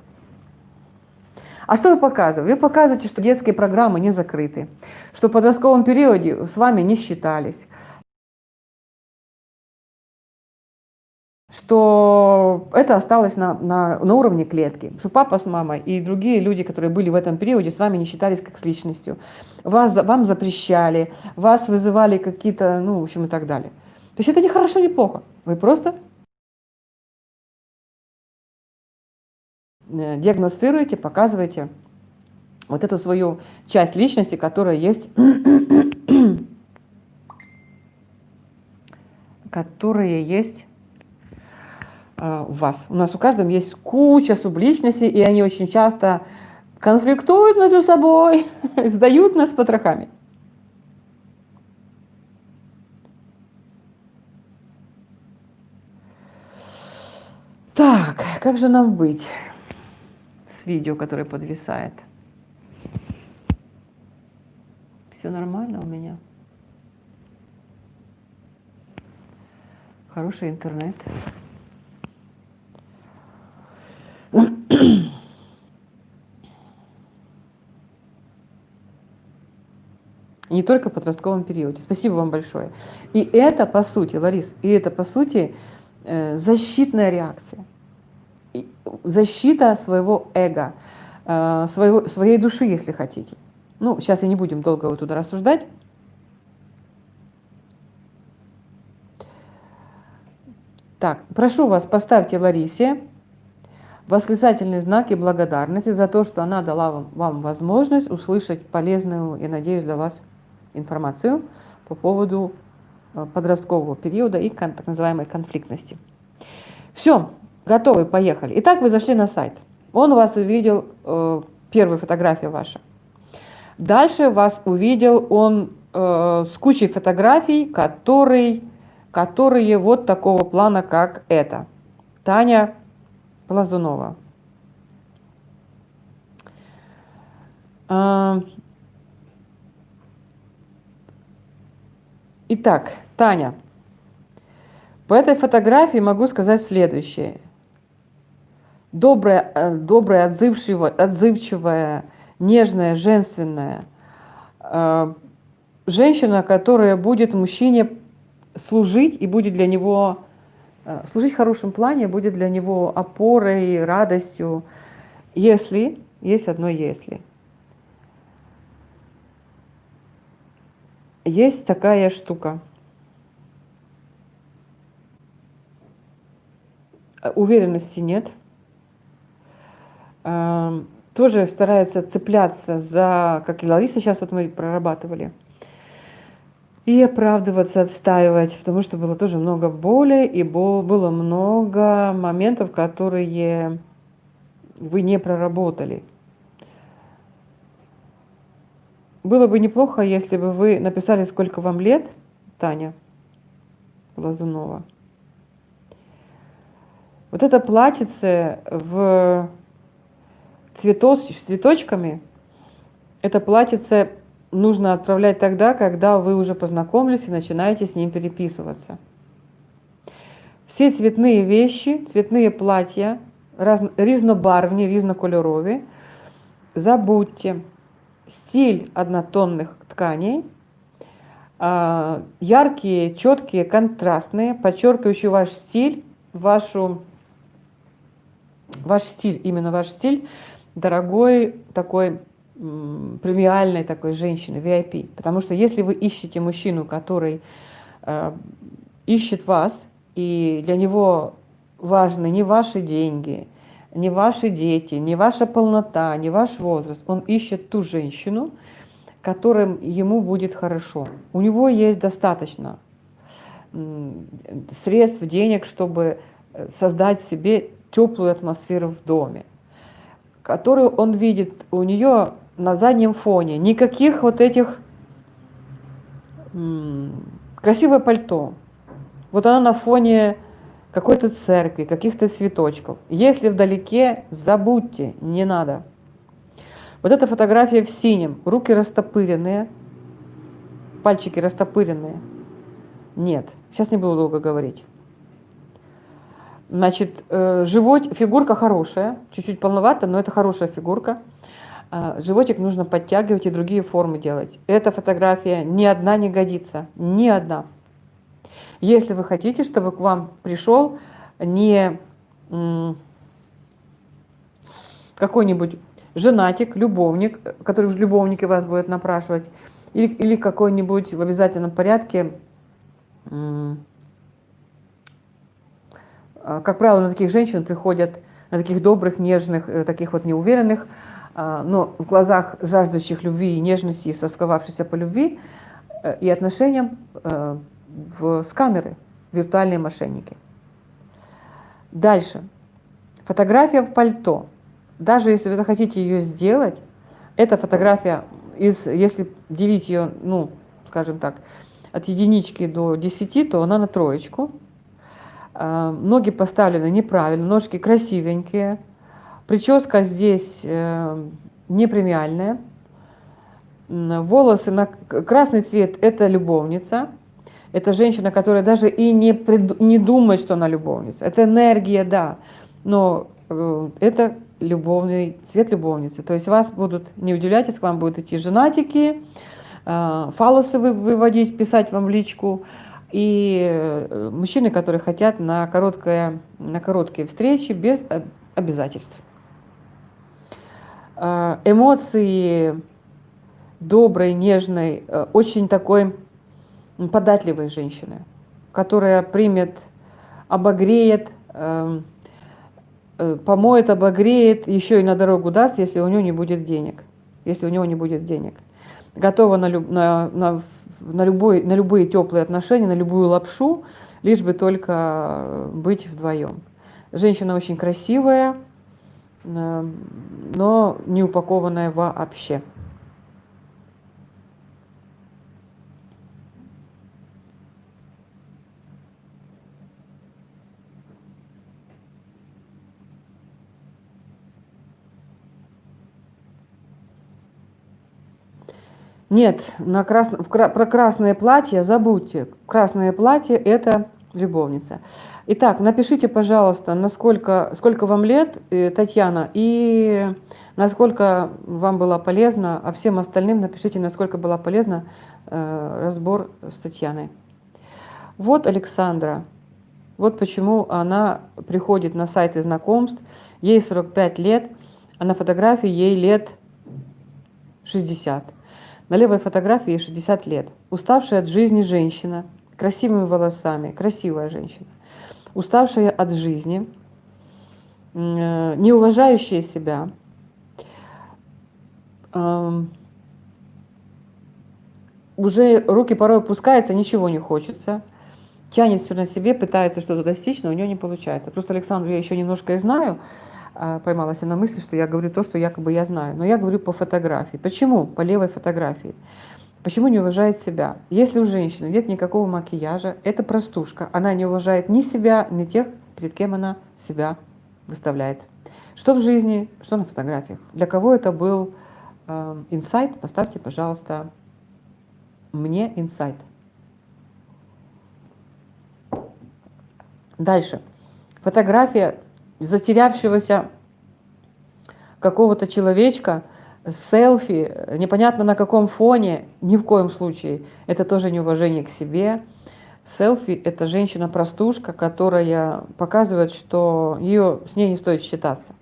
А что вы показываете? Вы показываете, что детские программы не закрыты, что в подростковом периоде с вами не считались, что это осталось на, на, на уровне клетки, что папа с мамой и другие люди, которые были в этом периоде, с вами не считались как с личностью. Вас, вам запрещали, вас вызывали какие-то, ну, в общем, и так далее. То есть это не хорошо, не плохо. Вы просто э, диагностируете, показываете вот эту свою часть личности, которая есть, *coughs* которая есть в вас. У нас у каждого есть куча субличностей, и они очень часто конфликтуют между собой, *laughs* сдают нас потрохами. Так, как же нам быть с видео, которое подвисает? Все нормально у меня? Хороший интернет. *coughs* Не только в подростковом периоде. Спасибо вам большое. И это, по сути, Ларис, и это, по сути, э, защитная реакция. Защита своего эго, э, своего, своей души, если хотите. Ну, сейчас я не будем долго вот туда рассуждать. Так, прошу вас, поставьте Ларисе восклицательный знак и благодарности за то, что она дала вам, вам возможность услышать полезную, я надеюсь, для вас информацию по поводу э, подросткового периода и так называемой конфликтности. Все, готовы, поехали. Итак, вы зашли на сайт. Он вас увидел, э, первая фотография ваша. Дальше вас увидел он э, с кучей фотографий, который, которые вот такого плана, как это. Таня Плазунова. А, итак, Таня, по этой фотографии могу сказать следующее. Добрая, э, добрая отзывчивая, отзывчивая, нежная, женственная женщина, которая будет мужчине служить и будет для него служить в хорошем плане будет для него опорой, радостью, если, есть одно если. Есть такая штука. Уверенности нет. Эм, тоже старается цепляться за, как и Лариса сейчас вот мы прорабатывали, и оправдываться, отстаивать, потому что было тоже много боли, и было много моментов, которые вы не проработали. было бы неплохо, если бы вы написали, сколько вам лет, Таня Лазунова. Вот это платьице в цветос, с цветочками, это платьице нужно отправлять тогда, когда вы уже познакомились и начинаете с ним переписываться. Все цветные вещи, цветные платья, раз, різнобарвні, різнокольорові, забудьте. Стиль однотонных тканей, а, яркие, четкие, контрастные, подчеркивающие ваш стиль, вашу, ваш стиль, именно ваш стиль, дорогой такой премиальной такой женщины, VIP. Потому что если вы ищете мужчину, который э, ищет вас, и для него важны не ваши деньги, не ваши дети, не ваша полнота, не ваш возраст. Он ищет ту женщину, которым ему будет хорошо. У него есть достаточно средств, денег, чтобы э, создать себе теплую атмосферу в доме, которую он видит у нее на заднем фоне. Никаких вот этих красивое пальто. Вот она на фоне какой-то церкви, каких-то цветочков. Если вдалеке, забудьте, не надо. Вот эта фотография в синем, руки растопыренные, пальчики растопыренные. Нет, сейчас не буду долго говорить. Значит, э, живот, фигурка хорошая, чуть-чуть полновата, но это хорошая фигурка. А, животик нужно подтягивать и другие формы делать. Эта фотография ни одна не годится, ни одна. Если вы хотите, чтобы к вам пришел не какой-нибудь женатик, любовник, который в любовнике вас будет напрашивать, или, или какой-нибудь в обязательном порядке, а, как правило, на таких женщин приходят, на таких добрых, нежных, э, таких вот неуверенных, но в глазах жаждущих любви и нежности, сосковавшихся по любви э, и отношениям э, в, с камеры, виртуальные мошенники. Дальше. Фотография в пальто. Даже если вы захотите ее сделать, эта фотография, из, если делить ее, ну, скажем так, от единички до десяти, то она на троечку. А, ноги поставлены неправильно, ножки красивенькие, Прическа здесь э, не премиальная. Волосы на красный цвет – это любовница. Это женщина, которая даже и не, прид... не думает, что она любовница. Это энергия, да, но э, это любовный цвет любовницы. То есть вас будут, не удивляйтесь, к вам будут идти женатики, э, фалосы выводить, писать вам в личку, и мужчины, которые хотят на, короткое, на короткие встречи без обязательств. Э, эмоции доброй, нежной, э, очень такой податливой женщины, которая примет, обогреет, эм, э, помоет, обогреет, еще и на дорогу даст, если у нее не будет денег. Если у него не будет денег. Готова на, на, на, на, любой, на любые теплые отношения, на любую лапшу, лишь бы только быть вдвоем. Женщина очень красивая, но не упакованная вообще. Нет, на крас... про красное платье забудьте. Красное платье – это любовница. Итак, напишите, пожалуйста, насколько, сколько вам лет, э, Татьяна, и насколько вам было полезно, а всем остальным напишите, насколько было полезно э, разбор с Татьяной. Вот Александра. Вот почему она приходит на сайты знакомств. Ей 45 лет, а на фотографии ей лет 60. На левой фотографии ей 60 лет. Уставшая от жизни женщина, красивыми волосами, красивая женщина уставшая от жизни, не уважающая себя, уже руки порой опускаются, ничего не хочется, тянет все на себе, пытается что-то достичь, но у нее не получается. Просто Александру я еще немножко и знаю, а, поймалась на мысли, что я говорю то, что якобы я знаю. Но я говорю по фотографии. Почему? По левой фотографии. Почему не уважает себя? Если у женщины нет никакого макияжа, это простушка. Она не уважает ни себя, ни тех, перед кем она себя выставляет. Что в жизни, что на фотографиях. Для кого это был э, инсайт? Поставьте, пожалуйста, мне инсайт. Дальше. Фотография затерявшегося какого-то человечка, селфи, непонятно на каком фоне, ни в коем случае. Это тоже неуважение к себе. Селфи – это женщина-простушка, которая показывает, что ее, с ней не стоит считаться.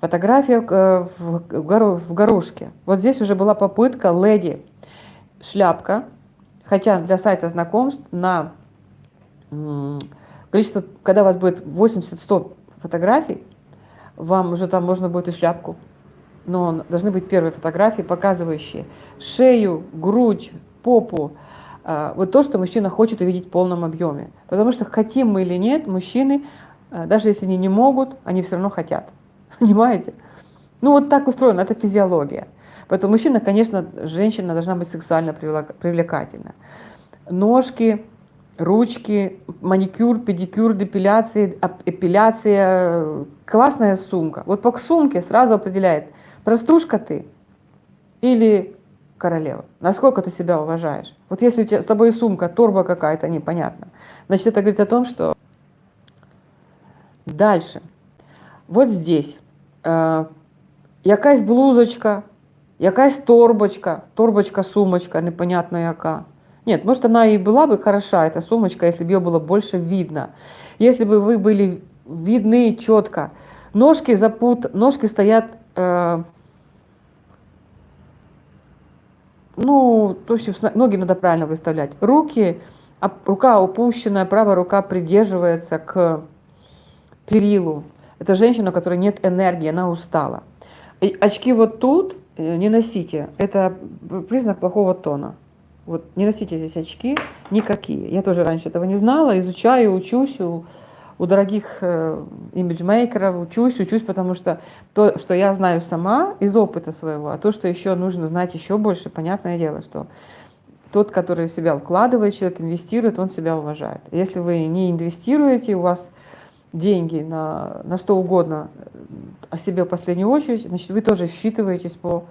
Фотография э, в горошке. Вот здесь уже была попытка леди шляпка, хотя для сайта знакомств на количество, когда у вас будет 80-100 фотографий, вам уже там можно будет и шляпку. Но должны быть первые фотографии, показывающие шею, грудь, попу. А, вот то, что мужчина хочет увидеть в полном объеме. Потому что хотим мы или нет, мужчины, а, даже если они не могут, они все равно хотят. *laughs* Понимаете? Ну вот так устроено, это физиология. Поэтому мужчина, конечно, женщина должна быть сексуально привлекательна. Ножки, ручки, маникюр, педикюр, депиляция, эпиляция, классная сумка. Вот по сумке сразу определяет, простушка ты или королева. Насколько ты себя уважаешь. Вот если у тебя с тобой сумка, торба какая-то, непонятно. Значит, это говорит о том, что... Дальше. Вот здесь. Э, якась блузочка, якась торбочка, торбочка, сумочка, непонятно яка. Нет, может, она и была бы хороша, эта сумочка, если бы ее было больше видно. Если бы вы были видны четко. Ножки запут, ножки стоят, э, ну, то есть ноги надо правильно выставлять. Руки, рука опущенная, правая рука придерживается к перилу. Это женщина, у которой нет энергии, она устала. И очки вот тут э, не носите, это признак плохого тона. Вот не носите здесь очки никакие. Я тоже раньше этого не знала, изучаю, учусь у, дорогих э, имиджмейкеров, учусь, учусь, потому что то, что я знаю сама из опыта своего, а то, что еще нужно знать еще больше, понятное дело, что тот, который в себя вкладывает, человек инвестирует, он себя уважает. Если вы не инвестируете, у вас деньги на, на что угодно, э, о себе в последнюю очередь, значит, вы тоже считываетесь по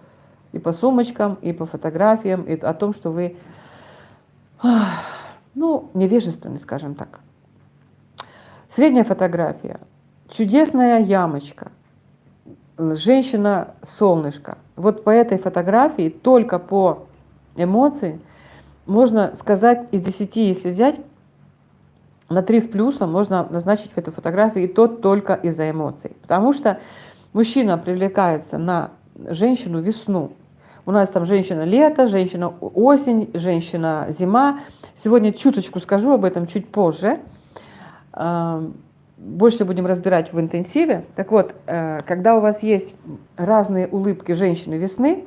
и по сумочкам, и по фотографиям, и о том, что вы, ну, невежественны, скажем так. Средняя фотография. Чудесная ямочка. Женщина-солнышко. Вот по этой фотографии, только по эмоции, можно сказать из 10, если взять, на 3 с плюсом можно назначить в эту фотографию и то только из-за эмоций. Потому что мужчина привлекается на женщину весну, у нас там женщина-лето, женщина-осень, женщина-зима. Сегодня чуточку скажу об этом чуть позже. Больше будем разбирать в интенсиве. Так вот, э, когда у вас есть разные улыбки женщины весны,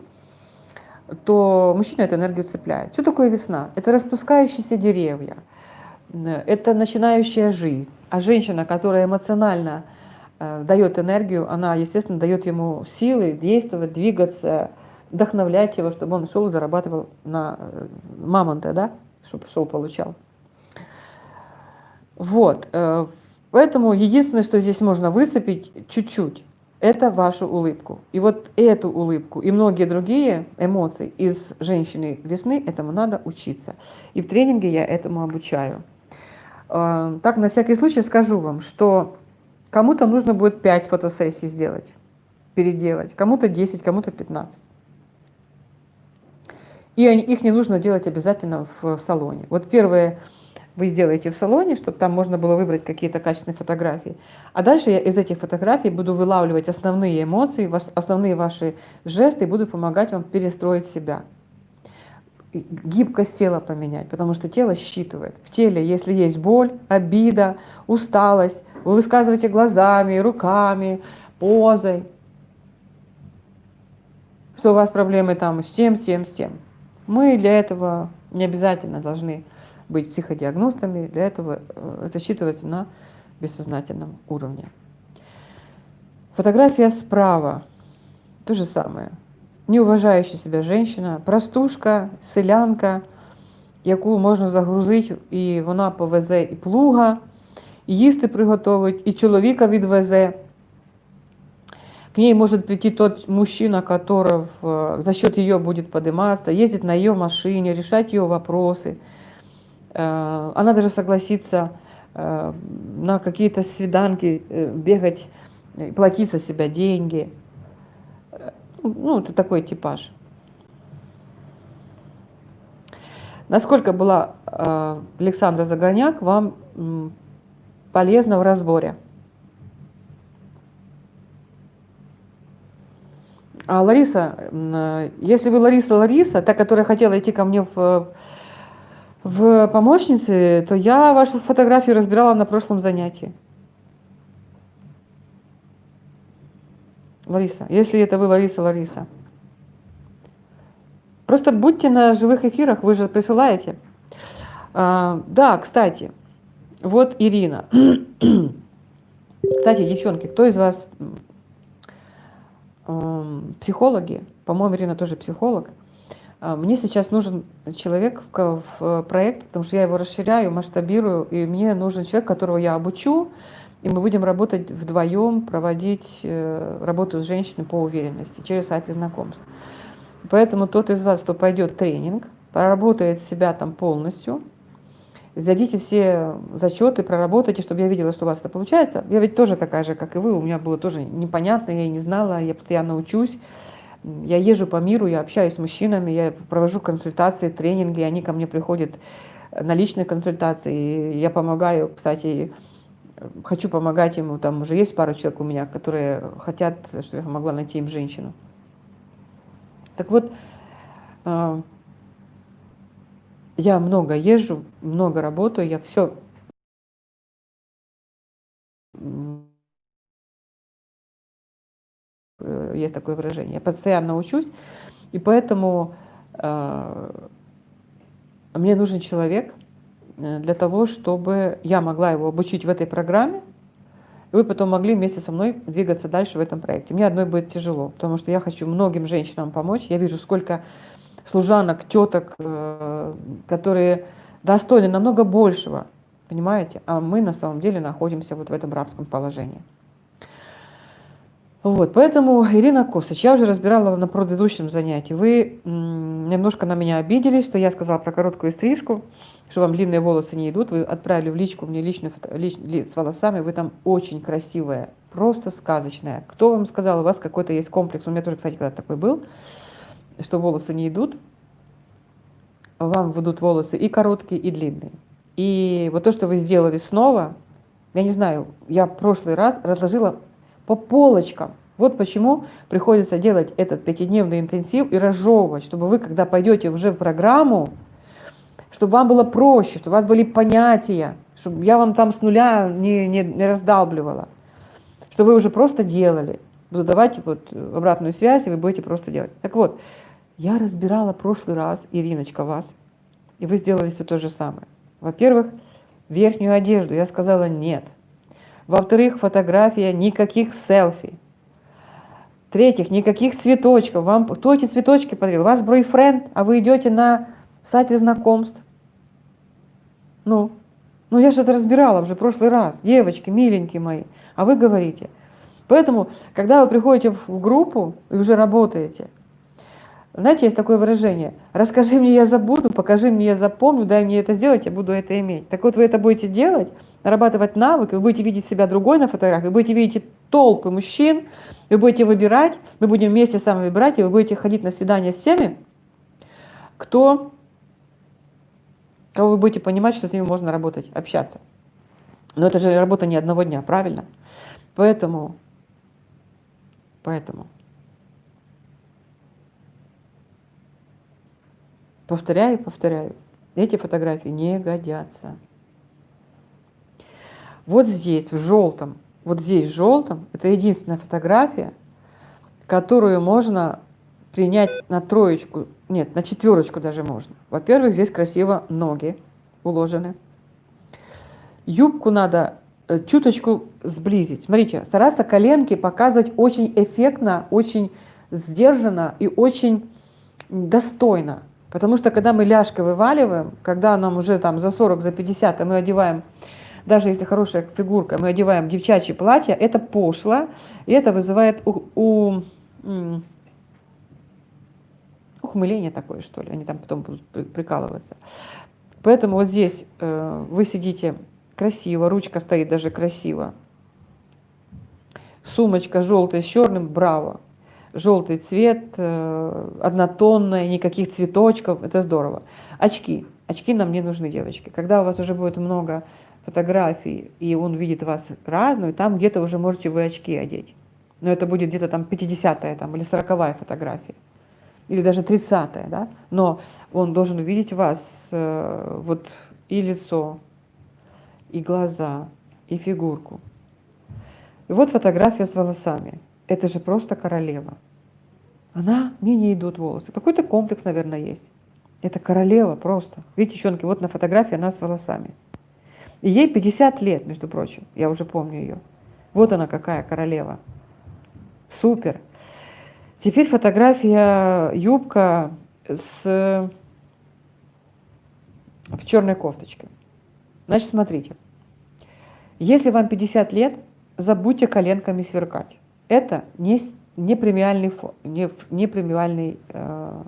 то мужчина эту энергию цепляет. Что такое весна? Это распускающиеся деревья, это начинающая жизнь. А женщина, которая эмоционально э, дает энергию, она, естественно, дает ему силы действовать, двигаться, вдохновлять его, чтобы он шел, зарабатывал на э, мамонта, да, чтобы шел, получал. Вот, э, поэтому единственное, что здесь можно выцепить чуть-чуть, это вашу улыбку. И вот эту улыбку и многие другие эмоции из женщины весны, этому надо учиться. И в тренинге я этому обучаю. Э, так, на всякий случай скажу вам, что кому-то нужно будет 5 фотосессий сделать, переделать, кому-то 10, кому-то 15. И их не нужно делать обязательно в салоне. Вот первое вы сделаете в салоне, чтобы там можно было выбрать какие-то качественные фотографии. А дальше я из этих фотографий буду вылавливать основные эмоции, основные ваши жесты и буду помогать вам перестроить себя. Гибкость тела поменять, потому что тело считывает. В теле, если есть боль, обида, усталость, вы высказываете глазами, руками, позой, что у вас проблемы там с тем, с тем, с тем. Мы для этого не обязательно должны быть психодиагностами, для этого э, это считывается на бессознательном уровне. Фотография справа. То же самое. Неуважающая себя женщина, простушка, селянка, яку можна загрузити, і вона повезе і плуга, і їсти приготовить, і чоловіка відвезе. К ней может прийти тот мужчина, который за счет ее будет подниматься, ездить на ее машине, решать ее вопросы. Э, она даже согласится э, на какие-то свиданки э, бегать, платить за себя деньги. Ну, это такой типаж. Насколько была Александра Загорняк вам полезна в разборе? А Лариса, если вы Лариса Лариса, та, которая хотела идти ко мне в, в помощнице, то я вашу фотографию разбирала на прошлом занятии. Лариса, если это вы Лариса Лариса. Просто будьте на живых эфирах, вы же присылаете. А, да, кстати, вот Ирина. *clears throat* кстати, девчонки, кто из вас психологи, по-моему, Ирина тоже психолог, мне сейчас нужен человек в проект, потому что я его расширяю, масштабирую, и мне нужен человек, которого я обучу, и мы будем работать вдвоем, проводить э, работу с женщиной по уверенности через сайты знакомств. Поэтому тот из вас, кто пойдет тренинг, проработает себя там полностью, сдадите все зачеты, проработайте, чтобы я видела, что у вас это получается. Я ведь тоже такая же, как и вы, у меня было тоже непонятно, я не знала, я постоянно учусь. Я езжу по миру, я общаюсь с мужчинами, я провожу консультации, тренинги, они ко мне приходят на личные консультации. Я помогаю, кстати, хочу помогать ему, там уже есть пара человек у меня, которые хотят, чтобы я могла найти им женщину. Так вот, а, я много езжу, много работаю, я все есть такое выражение. Я постоянно учусь, и поэтому э, мне нужен человек э, для того, чтобы я могла его обучить в этой программе, и вы потом могли вместе со мной двигаться дальше в этом проекте. Мне одной будет тяжело, потому что я хочу многим женщинам помочь. Я вижу, сколько служанок, теток, э, которые достойны намного большего, понимаете? А мы на самом деле находимся вот в этом рабском положении. Вот, поэтому, Ирина Косыч, я уже разбирала на предыдущем занятии. Вы немножко на меня обиделись, что я сказала про короткую стрижку, что вам длинные волосы не идут. Вы отправили в личку мне личную фото, лич, с волосами, вы там очень красивая, просто сказочная. Кто вам сказал, у вас какой-то есть комплекс? У меня тоже, кстати, когда такой был что волосы не идут, вам выйдут волосы и короткие, и длинные. И вот то, что вы сделали снова, я не знаю, я в прошлый раз разложила по полочкам. Вот почему приходится делать этот пятидневный интенсив и разжевывать, чтобы вы, когда пойдете уже в программу, чтобы вам было проще, чтобы у вас были понятия, чтобы я вам там с нуля не, не, не раздалбливала, чтобы вы уже просто делали. Буду давать вот обратную связь, и вы будете просто делать. Так вот, я разбирала прошлый раз, Ириночка, вас, и вы сделали все то же самое. Во-первых, верхнюю одежду. Я сказала нет. Во-вторых, фотография, никаких селфи. В-третьих, никаких цветочков. Вам кто эти цветочки подарил? Ваш бойфренд, а вы идете на сайте знакомств. Ну, ну я же это разбирала уже в прошлый раз. Девочки, миленькие мои. А вы говорите. Поэтому, когда вы приходите в группу и уже работаете, знаете, есть такое выражение, расскажи мне, я забуду, покажи мне, я запомню, дай мне это сделать, я буду это иметь. Так вот, вы это будете делать, нарабатывать навык, вы будете видеть себя другой на фотографии, вы будете видеть толпы мужчин, вы будете выбирать, мы будем вместе с вами выбирать, и вы будете ходить на свидания с теми, кто, кого вы будете понимать, что с ними можно работать, общаться. Но это же работа не одного дня, правильно? Поэтому, поэтому Повторяю повторяю. Эти фотографии не годятся. Вот здесь, в желтом, вот здесь в желтом, это единственная фотография, которую можно принять на троечку, нет, на четверочку даже можно. Во-первых, здесь красиво ноги уложены. Юбку надо э, чуточку сблизить. Смотрите, стараться коленки показывать очень эффектно, очень сдержанно и очень достойно. Потому что когда мы ляжкой вываливаем, когда нам уже там за 40, за 50, а мы одеваем, даже если хорошая фигурка, мы одеваем девчачье платье, это пошло, и это вызывает у, у, ухмыление такое, что ли, они там потом будут прикалываться. Поэтому вот здесь э, вы сидите красиво, ручка стоит даже красиво. Сумочка желтая с черным, браво желтый цвет, э, однотонная, никаких цветочков, это здорово. Очки. Очки нам не нужны, девочки. Когда у вас уже будет много фотографий, и он видит вас разную, там где-то уже можете вы очки одеть. Но это будет где-то там 50-я там, или 40-я фотография. Или даже 30-я, да? Но он должен увидеть вас э, вот и лицо, и глаза, и фигурку. И вот фотография с волосами. Это же просто королева. Она, мне не идут волосы. Какой-то комплекс, наверное, есть. Это королева просто. Видите, девчонки, вот на фотографии она с волосами. И ей 50 лет, между прочим. Я уже помню ее. Вот она какая королева. Супер. Теперь фотография юбка с в черной кофточке. Значит, смотрите. Если вам 50 лет, забудьте коленками сверкать. Это не, не премиальный, не, не премиальный э,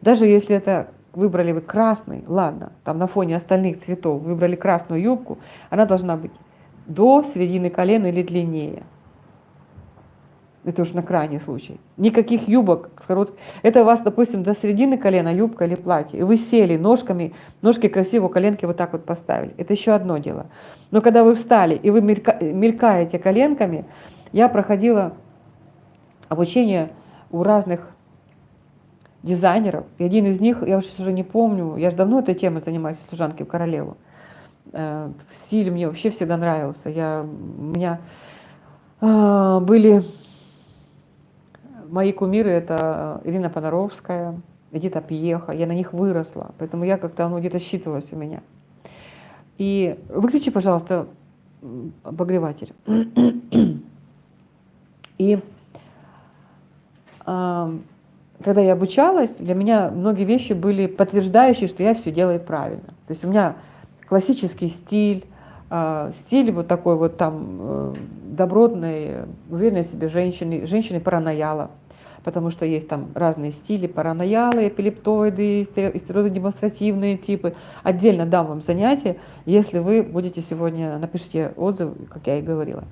даже если это выбрали вы красный, ладно, там на фоне остальных цветов выбрали красную юбку, она должна быть до середины колена или длиннее. Это уж на крайний случай. Никаких юбок. Это у вас, допустим, до середины колена юбка или платье. И вы сели ножками, ножки красиво, коленки вот так вот поставили. Это еще одно дело. Но когда вы встали и вы мелькаете коленками, я проходила обучение у разных дизайнеров. И один из них, я уже уже не помню, я же давно этой темой занимаюсь, служанки в королеву. Э, в стиле мне вообще всегда нравился. Я, у меня э, были мои кумиры, это Ирина Понаровская, Эдита Пьеха, я на них выросла, поэтому я как-то, оно где-то считывалось у меня. И выключи, пожалуйста, обогреватель. *clears throat* И когда я обучалась, для меня многие вещи были подтверждающие, что я все делаю правильно. То есть у меня классический стиль, а, стиль вот такой вот там э, добротной, уверенной в себе женщины, женщины паранояла, потому что есть там разные стили, параноялы, эпилептоиды, стереодемонстративные типы. Отдельно дам вам занятие, если вы будете сегодня, напишите отзыв, как я и говорила.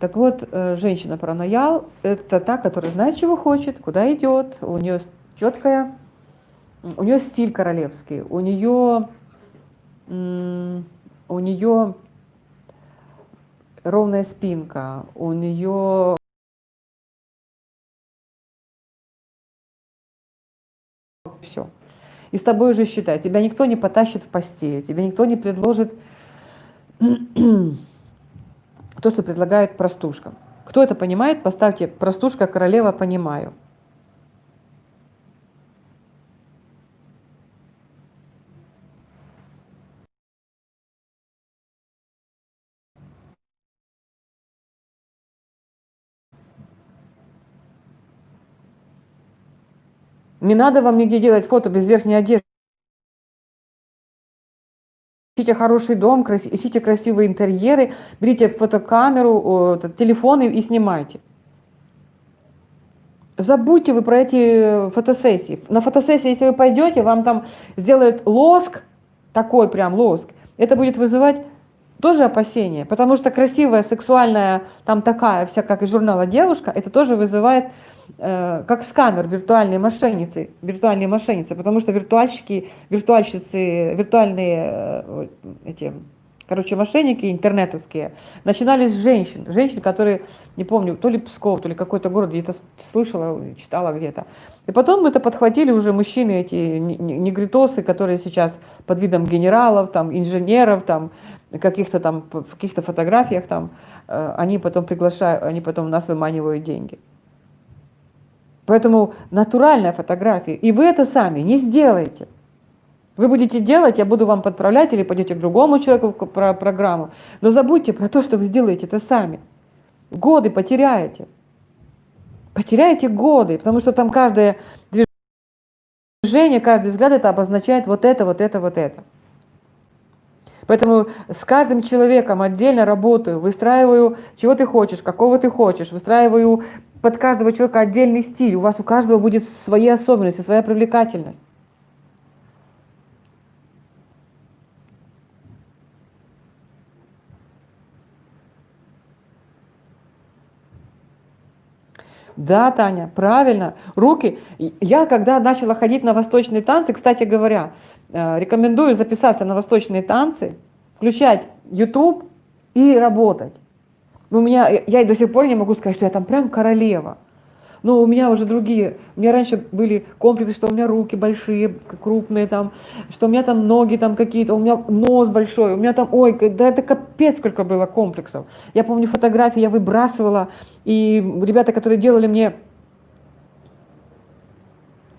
Так вот, э, женщина-параноял – это та, которая знает, чего хочет, куда идет, у нее четкая, у нее стиль королевский, у нее, у нее ровная спинка, у нее все. И с тобой уже считай, тебя никто не потащит в постель, тебе никто не предложит то, что предлагает простушка. Кто это понимает, поставьте «простушка, королева, понимаю». Не надо вам нигде делать фото без верхней одежды. Ищите хороший дом, ищите красивые интерьеры, берите фотокамеру, телефоны и снимайте. Забудьте вы про эти фотосессии. На фотосессии, если вы пойдете, вам там сделают лоск, такой прям лоск, это будет вызывать тоже опасения, потому что красивая, сексуальная, там такая вся, как из журнала девушка, это тоже вызывает Э, как скамер виртуальные мошенницы, виртуальные мошенницы, потому что виртуальщики, виртуальщицы, виртуальные э, эти, короче, мошенники интернетовские, начинались с женщин, женщин, которые, не помню, то ли Псков, то ли какой-то город, где-то слышала, читала где-то. И потом это подхватили уже мужчины, эти негритосы, которые сейчас под видом генералов, там, инженеров, там, каких-то там, в каких-то фотографиях там, э, они потом приглашают, они потом нас выманивают деньги. Поэтому натуральная фотография. И вы это сами не сделаете. Вы будете делать, я буду вам подправлять или пойдете к другому человеку про программу. Но забудьте про то, что вы сделаете это сами. Годы потеряете. Потеряете годы, потому что там каждое движение, каждый взгляд это обозначает вот это, вот это, вот это. Поэтому с каждым человеком отдельно работаю, выстраиваю, чего ты хочешь, какого ты хочешь, выстраиваю под каждого человека отдельный стиль. У вас у каждого будет свои особенности, своя привлекательность. Да, Таня, правильно. Руки. Я, когда начала ходить на восточные танцы, кстати говоря, э, рекомендую записаться на восточные танцы, включать YouTube и работать. У меня, я и до сих пор не могу сказать, что я там прям королева. Но у меня уже другие, у меня раньше были комплексы, что у меня руки большие, крупные там, что у меня там ноги там какие-то, у меня нос большой, у меня там, ой, да это капец сколько было комплексов. Я помню фотографии, я выбрасывала, и ребята, которые делали мне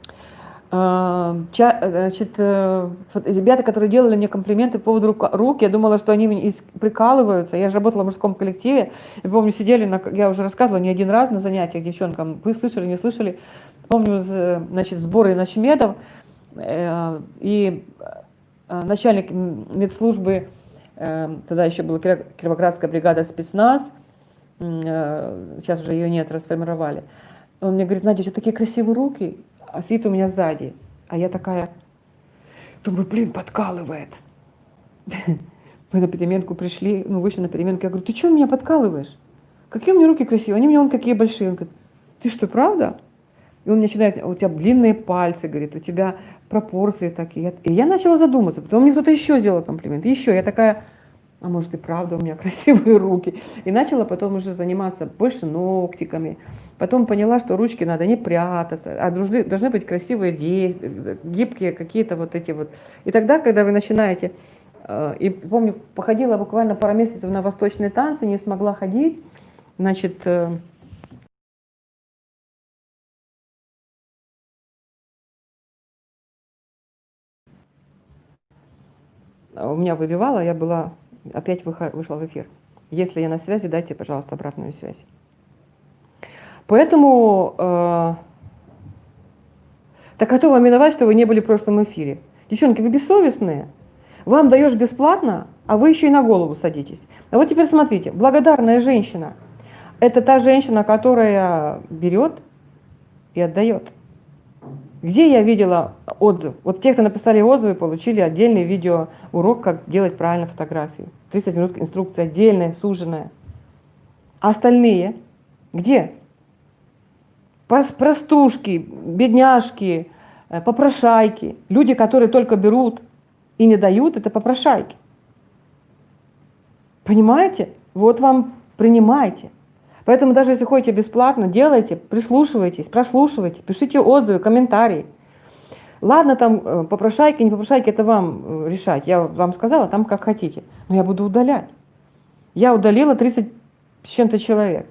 А, значит, э, ребята, которые делали мне комплименты по поводу рук, я думала, что они прикалываются. Я же работала в мужском коллективе. Я помню, сидели, на, я уже рассказывала не один раз на занятиях девчонкам. Вы слышали, не слышали? Помню, значит, сборы начмедов. Э, и э, начальник медслужбы, тогда еще была Кировоградская бригада спецназ, сейчас уже ее нет, расформировали. Он мне говорит, Надя, у тебя такие красивые руки а сидит у меня сзади. А я такая, думаю, блин, подкалывает. *laughs* Мы на переменку пришли, ну, вышли на переменку. Я говорю, ты что меня подкалываешь? Какие у меня руки красивые? Они у меня вон какие большие. Он говорит, ты что, правда? И он начинает, у тебя длинные пальцы, говорит, у тебя пропорции такие. И я начала задуматься. Потом мне кто-то еще сделал комплимент. Еще. Я такая, а может и правда у меня *laughs* красивые руки. И начала потом уже заниматься больше ногтиками. Потом поняла, что ручки надо не прятаться, а должны, должны быть красивые действия, гибкие какие-то вот эти вот. И тогда, когда вы начинаете, э, и помню, походила буквально пару месяцев на восточные танцы, не смогла ходить, значит, э, у меня выбивало, я была опять вышла в эфир. Если я на связи, дайте, пожалуйста, обратную связь. Поэтому, э, так а то вам виноват, что вы не были в прошлом эфире. Девчонки, вы бессовестные. Вам даешь бесплатно, а вы еще и на голову садитесь. А вот теперь смотрите, благодарная женщина – это та женщина, которая берет и отдает. Где я видела отзыв? Вот те, кто написали отзывы, получили отдельный видео урок, как делать правильно фотографию. 30 минут инструкция отдельная, суженная. А остальные где? Простушки, бедняжки, э, попрошайки. Люди, которые только берут и не дают, это попрошайки. Понимаете? Вот вам принимайте. Поэтому даже если ходите бесплатно, делайте, прислушивайтесь, прослушивайте, пишите отзывы, комментарии. Ладно, там э, попрошайки, не попрошайки, это вам э, решать. Я вам сказала, там как хотите. Но я буду удалять. Я удалила 30 с чем-то человек.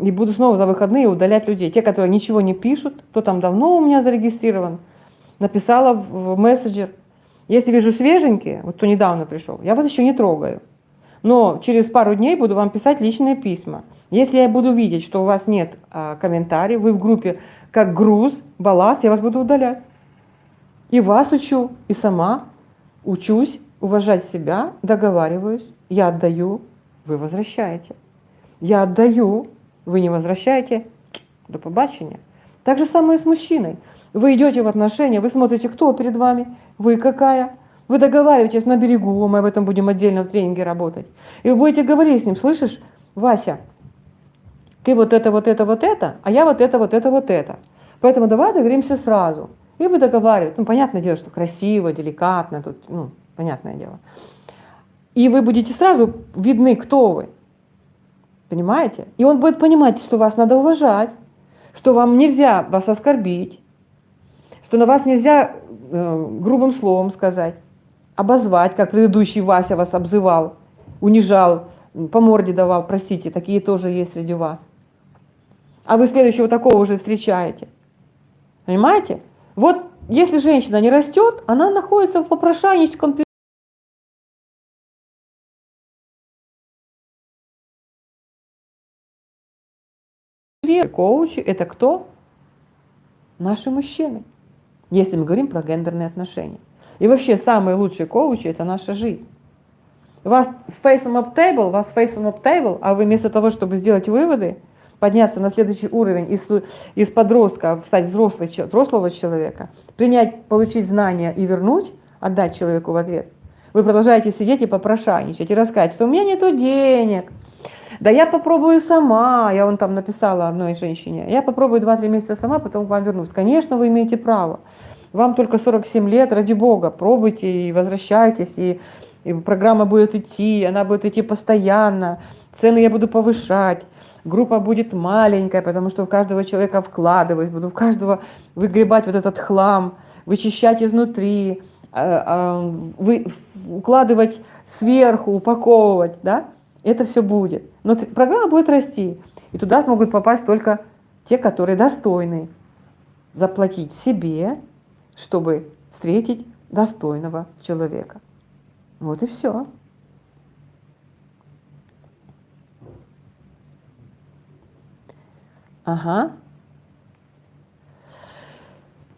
И буду снова за выходные удалять людей. Те, которые ничего не пишут, кто там давно у меня зарегистрирован, написала в мессенджер. Если вижу свеженькие, вот кто недавно пришел, я вас еще не трогаю. Но через пару дней буду вам писать личные письма. Если я буду видеть, что у вас нет а, комментариев, вы в группе как груз, балласт, я вас буду удалять. И вас учу, и сама учусь уважать себя, договариваюсь. Я отдаю, вы возвращаете. Я отдаю, вы не возвращаете, до побачення. Так же самое с мужчиной. Вы идете в отношения, вы смотрите, кто перед вами, вы какая. Вы договариваетесь на берегу, мы об этом будем отдельно в тренинге работать. И вы будете говорить с ним, слышишь, Вася, ты вот это, вот это, вот это, а я вот это, вот это, вот это. Поэтому давай договоримся сразу. И вы договариваетесь. Ну, понятное дело, что красиво, деликатно, тут, ну, понятное дело. И вы будете сразу видны, кто вы. Понимаете? И он будет понимать, что вас надо уважать, что вам нельзя вас оскорбить, что на вас нельзя э, грубым словом сказать, обозвать, как предыдущий Вася вас обзывал, унижал, по морде давал, простите, такие тоже есть среди вас а вы следующего такого уже встречаете. Понимаете? Вот если женщина не растет, она находится в попрошайническом Коучи – это кто? Наши мужчины, если мы говорим про гендерные отношения. И вообще самые лучшие коучи – это наша жизнь. Вас face up table, вас face up table, а вы вместо того, чтобы сделать выводы, подняться на следующий уровень из, из подростка, стать взрослый, взрослого человека, принять, получить знания и вернуть, отдать человеку в ответ, вы продолжаете сидеть и попрошайничать, и рассказать, что у меня нету денег, да я попробую сама, я вон там написала одной женщине, я попробую 2-3 месяца сама, потом к вам вернусь. Конечно, вы имеете право. Вам только 47 лет, ради бога, пробуйте и возвращайтесь, и, и программа будет идти, она будет идти постоянно, цены я буду повышать, группа будет маленькая, потому что в каждого человека вкладываюсь, буду в каждого выгребать вот этот хлам, вычищать изнутри, а, а, вы, укладывать сверху, упаковывать, да, это все будет. Но программа будет расти, и туда смогут попасть только те, которые достойны заплатить себе, чтобы встретить достойного человека. Вот и все. Ага.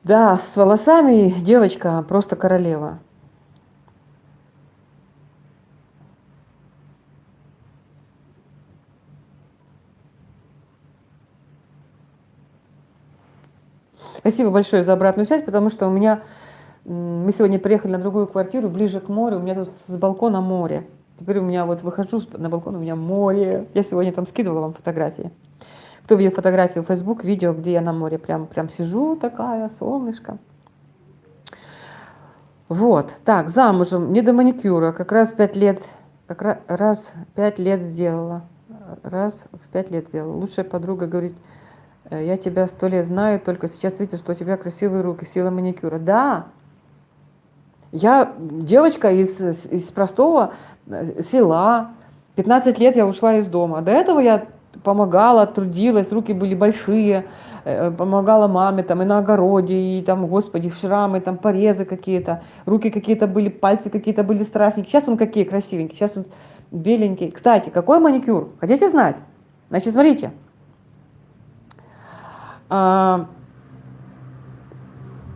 Да, с волосами девочка просто королева. Спасибо большое за обратную связь, потому что у меня мы сегодня приехали на другую квартиру, ближе к морю, у меня тут с балкона море. Теперь у меня вот выхожу на балкон, у меня море. Я сегодня там скидывала вам фотографии. Кто видел фотографию в Facebook, видео, где я на море прям, прям сижу такая, солнышко. Вот, так, замужем, не до маникюра, как раз пять лет, как раз пять лет сделала, раз в пять лет сделала. Лучшая подруга говорит, я тебя сто лет знаю, только сейчас видите, что у тебя красивые руки, сила маникюра. Да, я девочка из, из простого э, села, 15 лет я ушла из дома. До этого я помогала, трудилась, руки были большие, э, помогала маме там и на огороде, и там, господи, шрамы, там порезы какие-то, руки какие-то были, пальцы какие-то были страшненькие. Сейчас он какие красивенькие, сейчас он беленький. Кстати, какой маникюр? Хотите знать? Значит, смотрите. А,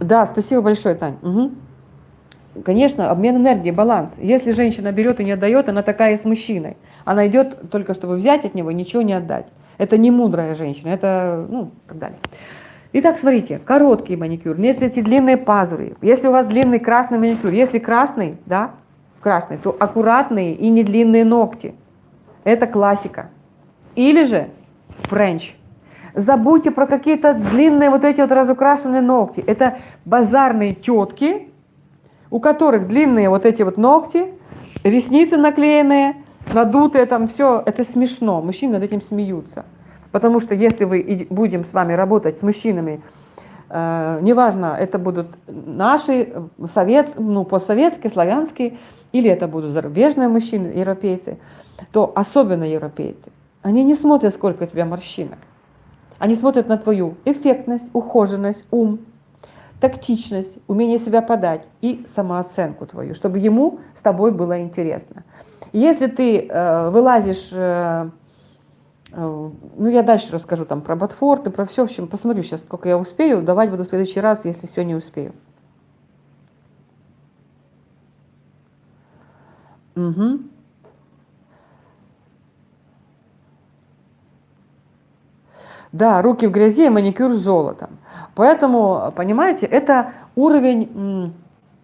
да, спасибо большое, Тань. Угу. Конечно, обмен энергии, баланс. Если женщина берет и не отдает, она такая с мужчиной. Она идет только, чтобы взять от него, ничего не отдать. Это не мудрая женщина, это, ну, так далее. Итак, смотрите, короткий маникюр, нет эти длинные пазуры. Если у вас длинный красный маникюр, если красный, да, красный, то аккуратные и не длинные ногти. Это классика. Или же френч. Забудьте про какие-то длинные вот эти вот разукрашенные ногти. Это базарные тетки, у которых длинные вот эти вот ногти, ресницы наклеенные, надутые там, все, это смешно. Мужчины над этим смеются. Потому что если вы будем с вами работать с мужчинами, э, неважно, это будут наши, совет, ну, постсоветские, славянские, или это будут зарубежные мужчины, европейцы, то особенно европейцы, они не смотрят, сколько у тебя морщинок. Они смотрят на твою эффектность, ухоженность, ум, тактичность, умение себя подать и самооценку твою, чтобы ему с тобой было интересно. Если ты э, вылазишь, э, э, ну я дальше расскажу там про Ботфорд и про все, в общем, посмотрю сейчас, сколько я успею, давать буду в следующий раз, если все не успею. Угу. Да, руки в грязи, маникюр с золотом. Поэтому, понимаете, это уровень,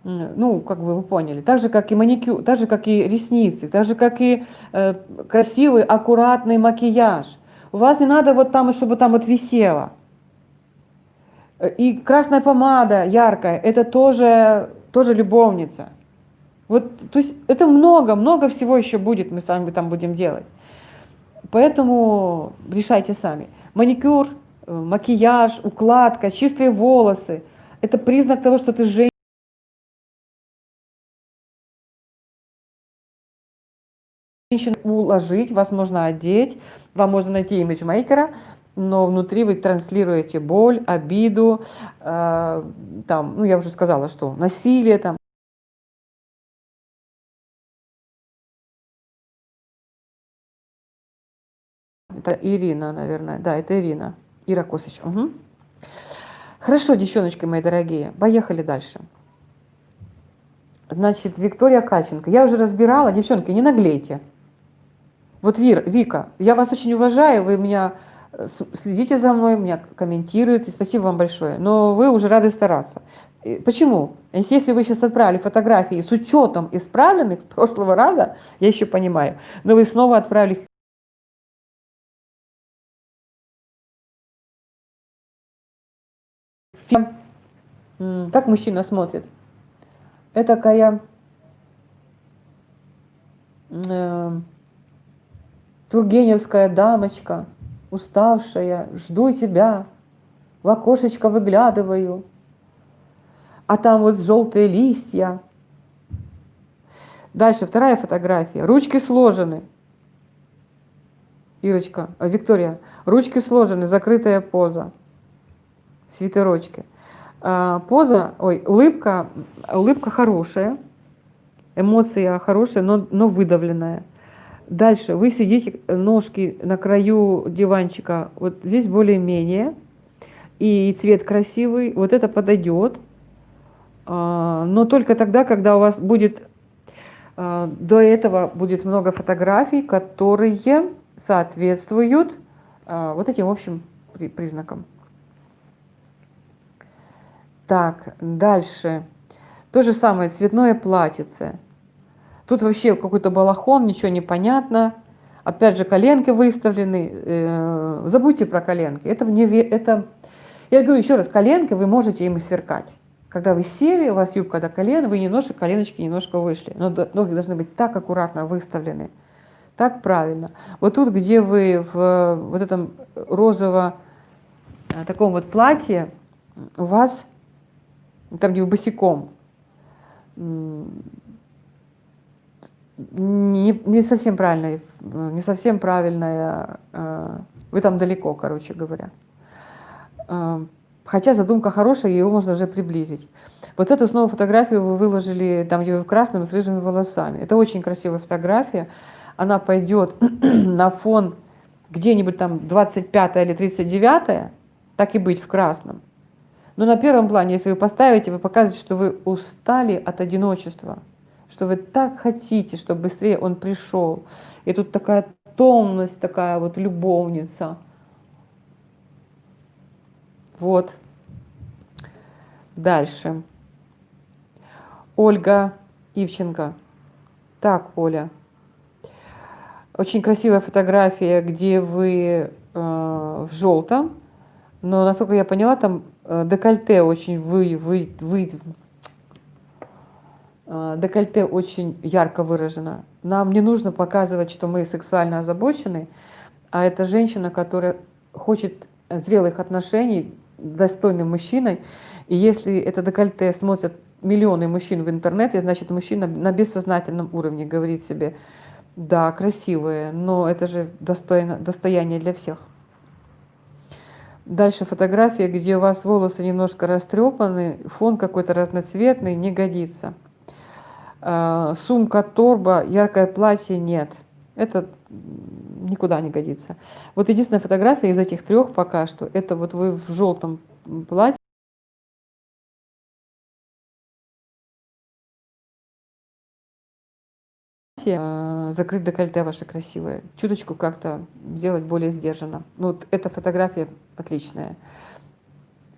ну, как бы вы поняли, так же, как и маникюр, так же, как и ресницы, так же, как и э, красивый, аккуратный макияж. У вас не надо вот там, чтобы там вот висело. И красная помада яркая, это тоже, тоже любовница. Вот, то есть это много, много всего еще будет, мы с вами там будем делать. Поэтому решайте сами. Маникюр, э, макияж, укладка, чистые волосы – это признак того, что ты женщина. уложить, вас можно одеть, вам можно найти имиджмейкера, но внутри вы транслируете боль, обиду, э, там, ну я уже сказала, что насилие, там, Это Ирина, наверное. Да, это Ирина. Ира Косыч. Угу. Хорошо, девчоночки мои дорогие, поехали дальше. Значит, Виктория Кальченко. Я уже разбирала, девчонки, не наглейте. Вот Вир, Вика, я вас очень уважаю, вы меня э, следите за мной, меня комментируете, спасибо вам большое. Но вы уже рады стараться. Почему? Если вы сейчас отправили фотографии с учетом исправленных с прошлого раза, я еще понимаю, но вы снова отправили Как мужчина смотрит? Это такая э, тургеневская дамочка, уставшая, жду тебя, в окошечко выглядываю, а там вот желтые листья. Дальше, вторая фотография. Ручки сложены. Ирочка, а, Виктория, ручки сложены, закрытая поза свитерочке. А, поза, ой, улыбка, улыбка хорошая, эмоция хорошая, но, но выдавленная. Дальше вы сидите, ножки на краю диванчика, вот здесь более-менее, и цвет красивый, вот это подойдет, а, но только тогда, когда у вас будет, а, до этого будет много фотографий, которые соответствуют вот этим общим признакам. Так, дальше. То же самое, цветное платьице. Тут вообще какой-то балахон, ничего не понятно. Опять же, коленки выставлены. Э, забудьте про коленки. Это, мне, это, я говорю еще раз, коленки вы можете им сверкать. Когда вы сели, у вас юбка до колена, вы немножко, коленочки немножко вышли. Но ноги должны быть так аккуратно выставлены. Так правильно. Вот тут, где вы в вот этом розово э, таком вот платье, у вас там, где вы босиком, не, не совсем правильная, не совсем правильная, э, вы там далеко, короче говоря. Э, хотя задумка хорошая, ее можно уже приблизить. Вот эту снова фотографию вы выложили там, где вы в красном с рыжими волосами. Это очень красивая фотография. Она пойдет *clears throat* на фон где-нибудь там 25 или 39, так и быть в красном. Но на первом плане, если вы поставите, вы показываете, что вы устали от одиночества, что вы так хотите, чтобы быстрее он пришел. И тут такая томность, такая вот любовница. Вот. Дальше. Ольга Ивченко. Так, Оля. Очень красивая фотография, где вы э, в желтом, но, насколько я поняла, там декольте очень вы, вы, вы, э, декольте очень ярко выражено. Нам не нужно показывать, что мы сексуально озабочены, а это женщина, которая хочет зрелых отношений достойным мужчиной. И если это декольте смотрят миллионы мужчин в интернете, значит мужчина на бессознательном уровне говорит себе, да, красивые, но это же достойно, достояние для всех. Дальше фотография, где у вас волосы немножко растрепаны, фон какой-то разноцветный, не годится. А, сумка, торба, яркое платье нет. Это никуда не годится. Вот единственная фотография из этих трех пока что, это вот вы в желтом платье, а, закрыть декольте ваше красивое, чуточку как-то сделать более сдержанно. Ну, вот эта фотография отличная.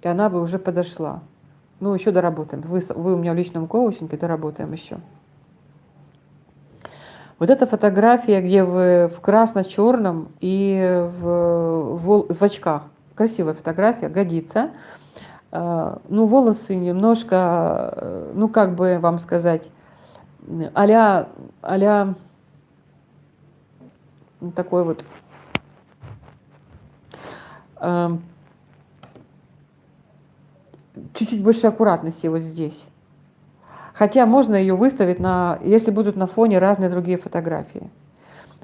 И она бы уже подошла. Ну, еще доработаем. Вы, вы у меня в личном коучинге, доработаем еще. Вот эта фотография, где вы в красно-черном и в, в, в очках. Красивая фотография, годится. А, ну, волосы немножко, ну, как бы вам сказать, а-ля, а такой вот эм, чуть-чуть больше аккуратности вот здесь. Хотя можно ее выставить, на, если будут на фоне разные другие фотографии.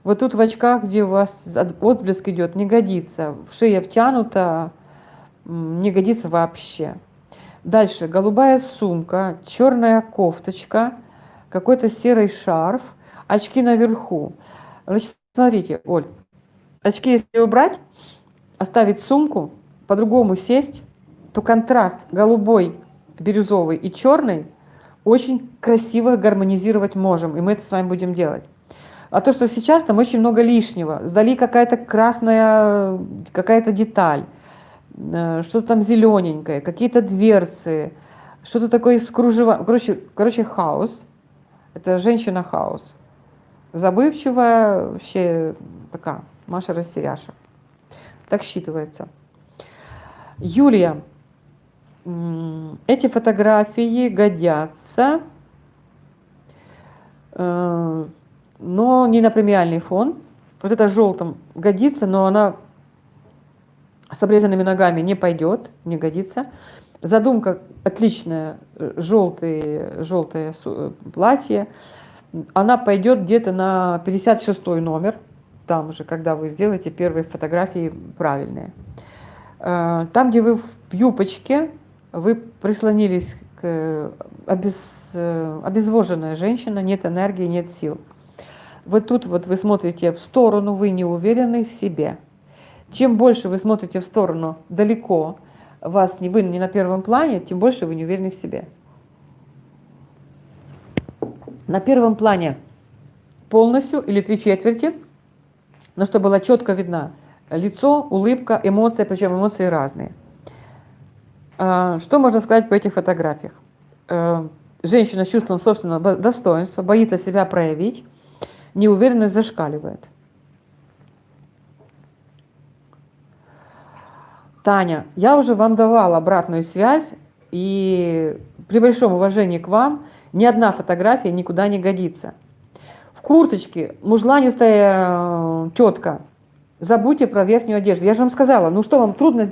Вот тут в очках, где у вас отблеск идет, не годится. В шея втянута, не годится вообще. Дальше голубая сумка, черная кофточка, какой-то серый шарф, очки наверху. Значит, смотрите, Оль, очки если убрать, оставить сумку, по-другому сесть, то контраст голубой, бирюзовый и черный очень красиво гармонизировать можем, и мы это с вами будем делать. А то, что сейчас там очень много лишнего, сдали какая-то красная, какая-то деталь, э, что-то там зелененькое, какие-то дверцы, что-то такое с кружева, короче, короче, хаос. Это женщина-хаос. Забывчивая, вообще такая, Маша растеряша. Так считывается. Юлия, эти фотографии годятся, э, но не на премиальный фон. Вот это желтым годится, но она с обрезанными ногами не пойдет, не годится. Задумка отличная, желтое, желтое платье. Она пойдет где-то на 56 номер, там уже, когда вы сделаете первые фотографии правильные. Э, там, где вы в юбочке, вы прислонились к обез, обезвоженная женщина, нет энергии, нет сил. Вот тут вот вы смотрите в сторону, вы не уверены в себе. Чем больше вы смотрите в сторону далеко, вас не вы не на первом плане, тем больше вы не уверены в себе. На первом плане полностью или три четверти, но чтобы было четко видно лицо, улыбка, эмоции, причем эмоции разные. А, что можно сказать по этих фотографиях? Э, женщина с чувством собственного достоинства, боится себя проявить, неуверенность зашкаливает. Таня, я уже вам давала обратную связь, и при большом уважении к вам ни одна фотография никуда не годится. В курточке мужланистая э, тетка, забудьте про верхнюю одежду. Я же вам сказала, ну что вам трудно...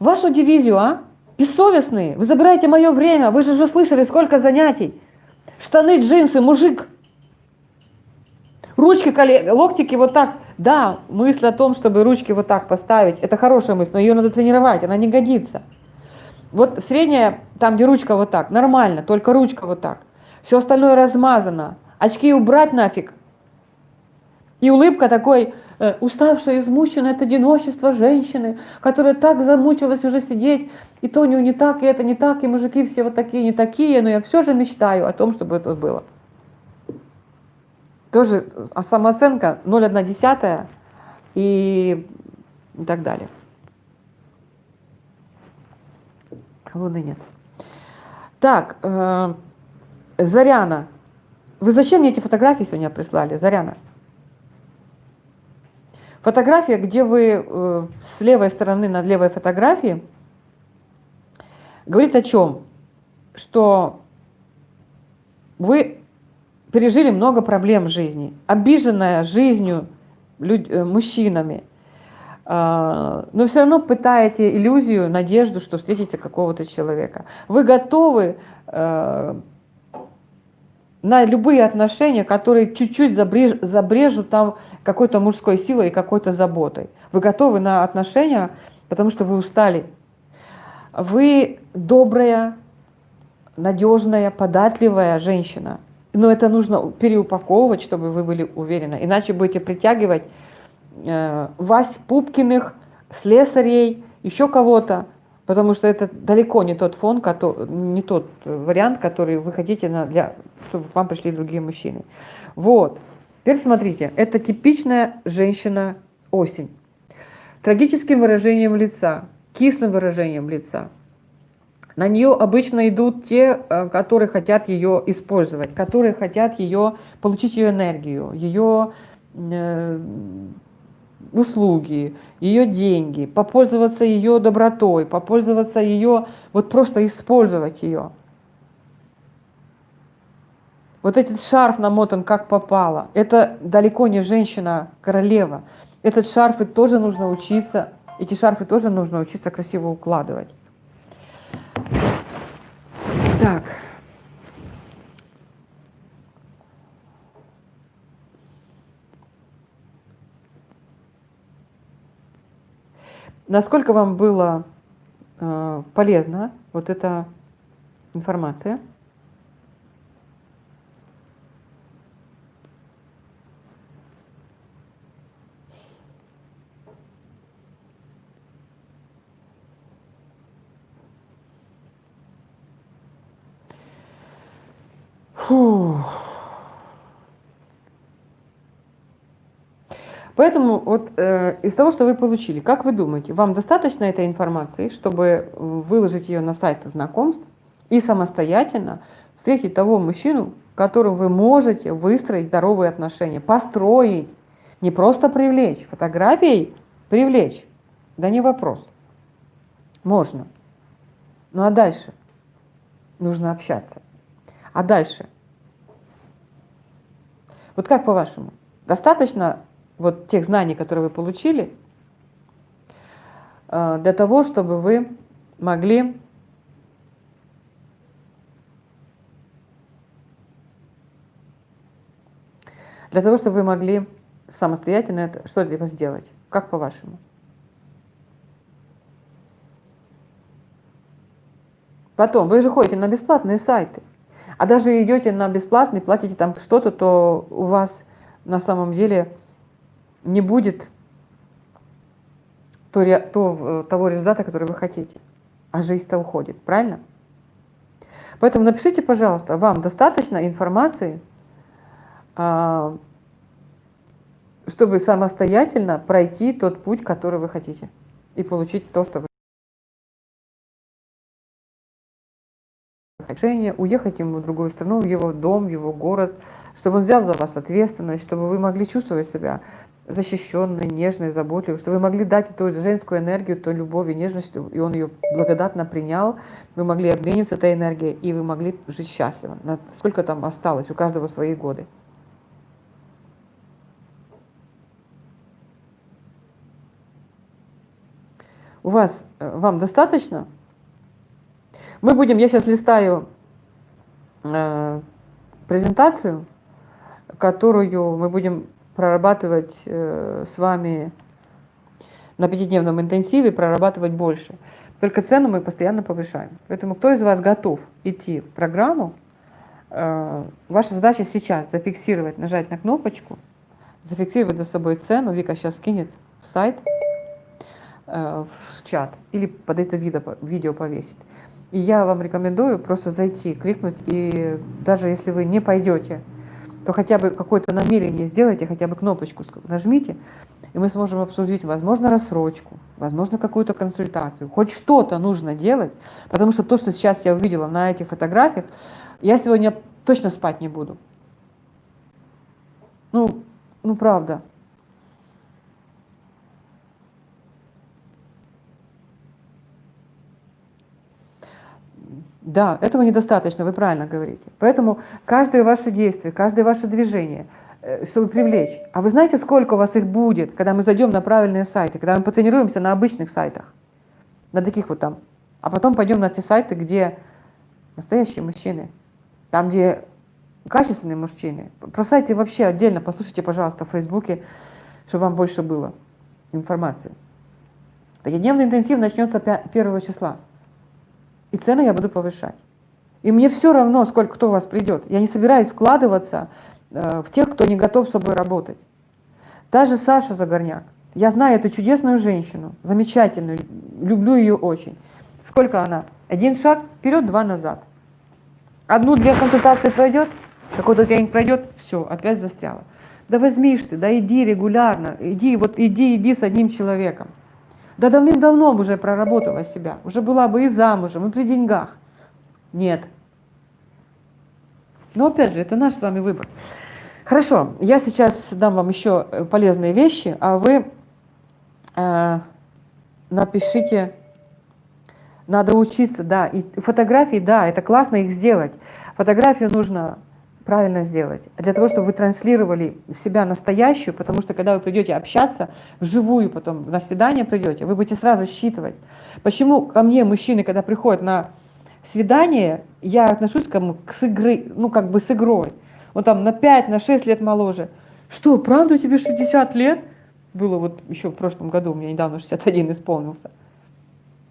Вашу дивизию, а? Бессовестные, вы забираете мое время, вы же уже слышали, сколько занятий. Штаны, джинсы, мужик. Ручки, локтики вот так. Да, мысль о том, чтобы ручки вот так поставить, это хорошая мысль, но ее надо тренировать, она не годится. Вот средняя, там где ручка вот так, нормально, только ручка вот так. Все остальное размазано. Очки убрать нафиг. И улыбка такой, Э, уставшая, измученная от одиночества женщины, которая так замучилась уже сидеть, и то не, не так, и это не так, и мужики все вот такие, не такие, но я все же мечтаю о том, чтобы это было. Тоже а самооценка 0,1 и, так далее. Луны нет. Так, э, Заряна. Вы зачем мне эти фотографии сегодня прислали, Заряна? Фотография, где вы э, с левой стороны над левой фотографией, говорит о чем? Что вы пережили много проблем в жизни, обиженная жизнью, люд, э, мужчинами, э, но все равно пытаете иллюзию, надежду, что встретите какого-то человека. Вы готовы э, на любые отношения, которые чуть-чуть забреж, забрежут там какой-то мужской силой и какой-то заботой. Вы готовы на отношения, потому что вы устали. Вы добрая, надежная, податливая женщина. Но это нужно переупаковывать, чтобы вы были уверены. Иначе будете притягивать э, Вась Пупкиных, слесарей, еще кого-то, потому что это далеко не тот фон, не тот вариант, который вы хотите, на, для, чтобы к вам пришли другие мужчины. Вот. Теперь смотрите, это типичная женщина-осень. Трагическим выражением лица, кислым выражением лица. На нее обычно идут те, э, которые хотят ее использовать, которые хотят ее, получить ее энергию, ее э, услуги, ее деньги, попользоваться ее добротой, попользоваться ее, вот просто использовать ее. Вот этот шарф намотан как попало. Это далеко не женщина-королева. Этот шарфы тоже нужно учиться, эти шарфы тоже нужно учиться красиво укладывать. Так. Насколько вам было э, полезна вот эта информация? Фу. Поэтому вот э, из того, что вы получили, как вы думаете, вам достаточно этой информации, чтобы выложить ее на сайт знакомств и самостоятельно встретить того мужчину, которым вы можете выстроить здоровые отношения, построить, не просто привлечь, фотографией привлечь, да не вопрос, можно. Ну а дальше нужно общаться. А дальше вот как по-вашему? Достаточно вот тех знаний, которые вы получили, э, для того, чтобы вы могли для того, чтобы вы могли самостоятельно это, что-либо сделать. Как по-вашему? Потом, вы же ходите на бесплатные сайты. А даже идете на бесплатный, платите там что-то, то у вас на самом деле не будет то, то, того результата, который вы хотите. А жизнь-то уходит, правильно? Поэтому напишите, пожалуйста, вам достаточно информации, а, чтобы самостоятельно пройти тот путь, который вы хотите, и получить то, что вы решение уехать ему в другую страну, в его дом, в его город, чтобы он взял за вас ответственность, чтобы вы могли чувствовать себя защищенной, нежной, заботливой, чтобы вы могли дать эту женскую энергию, ту любовь и нежность, и он ее благодатно принял, вы могли обмениваться этой энергией, и вы могли жить счастливо. Сколько там осталось, у каждого свои годы. У вас, э, вам достаточно мы будем, я сейчас листаю э, презентацию, которую мы будем прорабатывать э, с вами на пятидневном интенсиве, прорабатывать больше. Только цену мы постоянно повышаем. Поэтому кто из вас готов идти в программу, э, ваша задача сейчас зафиксировать, нажать на кнопочку, зафиксировать за собой цену, Вика сейчас скинет в сайт, э, в чат или под это видео повесит. И я вам рекомендую просто зайти, кликнуть, и даже если вы не пойдете, то хотя бы какое-то намерение сделайте, хотя бы кнопочку нажмите, и мы сможем обсудить, возможно, рассрочку, возможно, какую-то консультацию. Хоть что-то нужно делать, потому что то, что сейчас я увидела на этих фотографиях, я сегодня точно спать не буду. Ну, ну правда. Да, этого недостаточно, вы правильно говорите. Поэтому каждое ваше действие, каждое ваше движение, э, чтобы привлечь. А вы знаете, сколько у вас их будет, когда мы зайдем на правильные сайты, когда мы потренируемся на обычных сайтах, на таких вот там, а потом пойдем на те сайты, где настоящие мужчины, там, где качественные мужчины. Про сайты вообще отдельно послушайте, пожалуйста, в Фейсбуке, чтобы вам больше было информации. Пятидневный интенсив начнется 1 числа. И цены я буду повышать. И мне все равно, сколько кто у вас придет. Я не собираюсь вкладываться э, в тех, кто не готов с собой работать. Та же Саша Загорняк. Я знаю эту чудесную женщину, замечательную, люблю ее очень. Сколько она? Один шаг вперед, два назад. Одну-две консультации пройдет, какой-то тренинг пройдет, все, опять застряла. Да возьмишь ты, да иди регулярно, иди, вот иди, иди с одним человеком. Да давным-давно уже проработала себя, уже была бы и замужем, и при деньгах. Нет. Но опять же, это наш с вами выбор. Хорошо, я сейчас дам вам еще э, полезные вещи, а вы э, напишите, надо учиться, да, и фотографии, да, это классно их сделать. Фотографию нужно правильно сделать. Для того, чтобы вы транслировали себя настоящую, потому что когда вы придете общаться вживую, потом на свидание придете, вы будете сразу считывать. Почему ко мне мужчины, когда приходят на свидание, я отношусь к, к с игры, ну как бы с игрой. Он там на 5, на 6 лет моложе. Что, правда тебе 60 лет? было вот еще в прошлом году, у меня недавно 61 исполнился.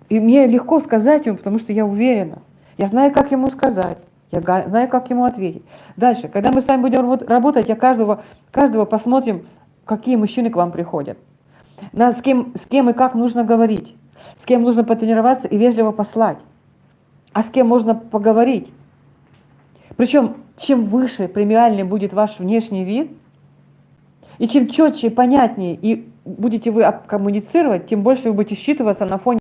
И мне легко сказать ему, потому что я уверена. Я знаю, как ему сказать. Я знаю, как ему ответить. Дальше, когда мы с вами будем работать, я каждого, каждого посмотрим, какие мужчины к вам приходят. На, с, кем, с кем и как нужно говорить. С кем нужно потренироваться и вежливо послать. А с кем можно поговорить. Причем, чем выше премиальный будет ваш внешний вид, и чем четче и понятнее и будете вы коммуницировать, тем больше вы будете считываться на фоне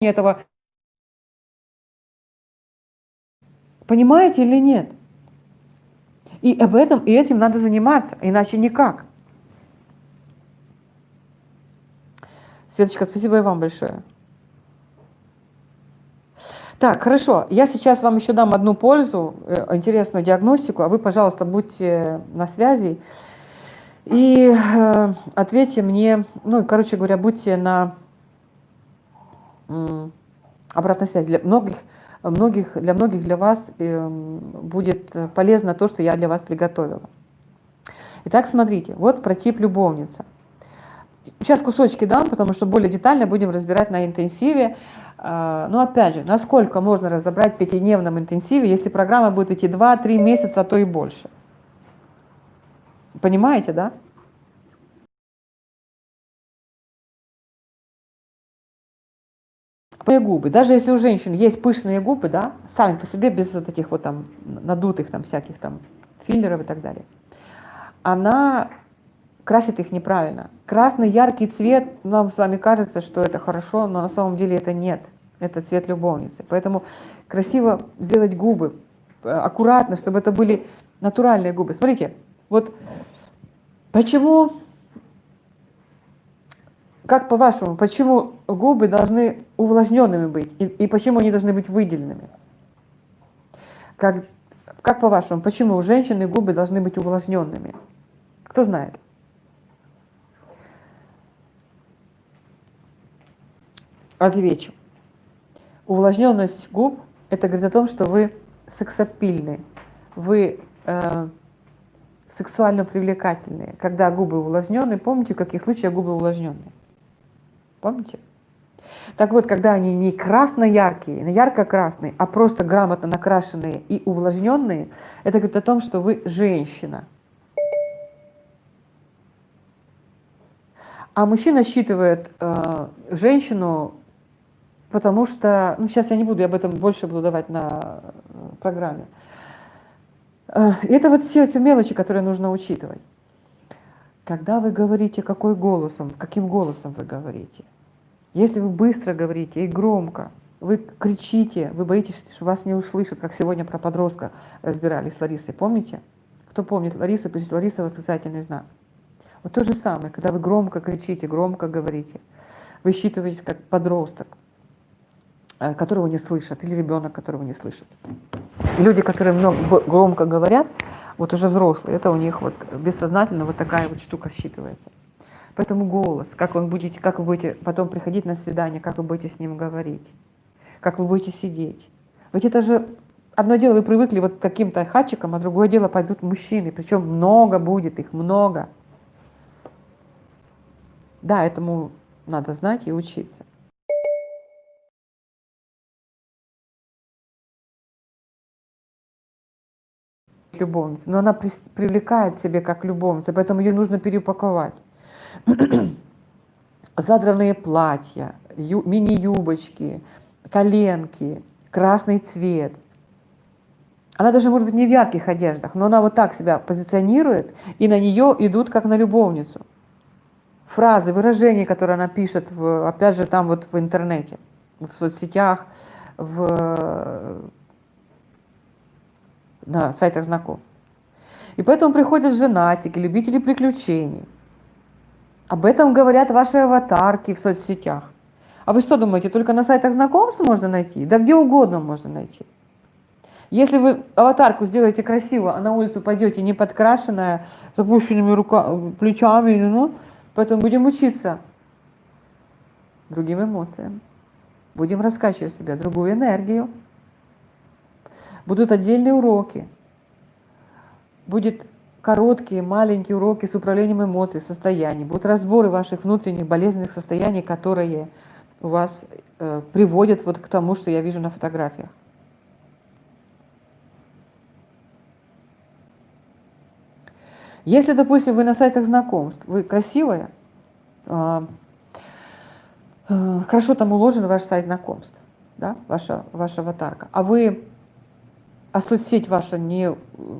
этого. Понимаете или нет? И об этом, и этим надо заниматься, иначе никак. Светочка, спасибо и вам большое. Так, хорошо. Я сейчас вам еще дам одну пользу, э, интересную диагностику, а вы, пожалуйста, будьте на связи и э, ответьте мне, ну, короче говоря, будьте на э, обратной связи. Для многих, многих, для многих для вас э, будет полезно то, что я для вас приготовила. Итак, смотрите, вот про тип любовница. Сейчас кусочки дам, потому что более детально будем разбирать на интенсиве. А, но опять же, насколько можно разобрать в пятидневном интенсиве, если программа будет идти 2-3 месяца, а то и больше. Понимаете, да? Пышные губы. Даже если у женщин есть пышные губы, да, сами по себе, без вот этих вот там надутых там всяких там филлеров и так далее, она красит их неправильно. Красный яркий цвет, нам с вами кажется, что это хорошо, но на самом деле это нет. Это цвет любовницы. Поэтому красиво сделать губы, э, аккуратно, чтобы это были натуральные губы. Смотрите, вот почему, как по-вашему, почему губы должны увлажненными быть и, и почему они должны быть выделенными? Как, как по-вашему, почему у женщины губы должны быть увлажненными? Кто знает? Отвечу. Увлажненность губ – это говорит о том, что вы сексапильны, вы э, сексуально привлекательные. Когда губы увлажнены, помните, в каких случаях губы увлажненные? Помните? Так вот, когда они не красно-яркие, не ярко-красные, а просто грамотно накрашенные и увлажненные, это говорит о том, что вы женщина. А мужчина считывает э, женщину потому что, ну сейчас я не буду, я об этом больше буду давать на э, программе. Э, это вот все эти мелочи, которые нужно учитывать. Когда вы говорите, какой голосом, каким голосом вы говорите. Если вы быстро говорите и громко, вы кричите, вы боитесь, что вас не услышат, как сегодня про подростка разбирали с Ларисой. Помните? Кто помнит Ларису, пишет Лариса восклицательный знак. Вот то же самое, когда вы громко кричите, громко говорите, вы считываетесь как подросток. Э, которого не слышат, или ребенок, которого не слышит. люди, которые много, громко говорят, вот уже взрослые, это у них вот бессознательно вот такая вот штука считывается. Поэтому голос, как, вы будете, как вы будете потом приходить на свидание, как вы будете с ним говорить, как вы будете сидеть. Ведь это же одно дело, вы привыкли вот к каким-то хатчикам, а другое дело пойдут мужчины, причем много будет их, много. Да, этому надо знать и учиться. любовница, но она привлекает себе как любовница, поэтому ее нужно переупаковать. *clears throat* Задранные платья, мини-юбочки, коленки, красный цвет. Она даже может быть не в ярких одеждах, но она вот так себя позиционирует, и на нее идут как на любовницу. Фразы, выражения, которые она пишет, в, опять же, там вот в интернете, в соцсетях, в на сайтах знакомств. И поэтому приходят женатики, любители приключений. Об этом говорят ваши аватарки в соцсетях. А вы что думаете, только на сайтах знакомств можно найти? Да где угодно можно найти. Если вы аватарку сделаете красиво, а на улицу пойдете не подкрашенная, с опущенными руками, плечами, ну, поэтому будем учиться другим эмоциям. Будем раскачивать в себя другую энергию. Будут отдельные уроки. Будет короткие, маленькие уроки с управлением эмоций, состояний, будут разборы ваших внутренних болезненных состояний, которые у вас э, приводят вот к тому, что я вижу на фотографиях. Если, допустим, вы на сайтах знакомств, вы красивая, э, э, хорошо там уложен ваш сайт знакомств, да, ваша, ваша аватарка, а вы, а соцсеть ваша не,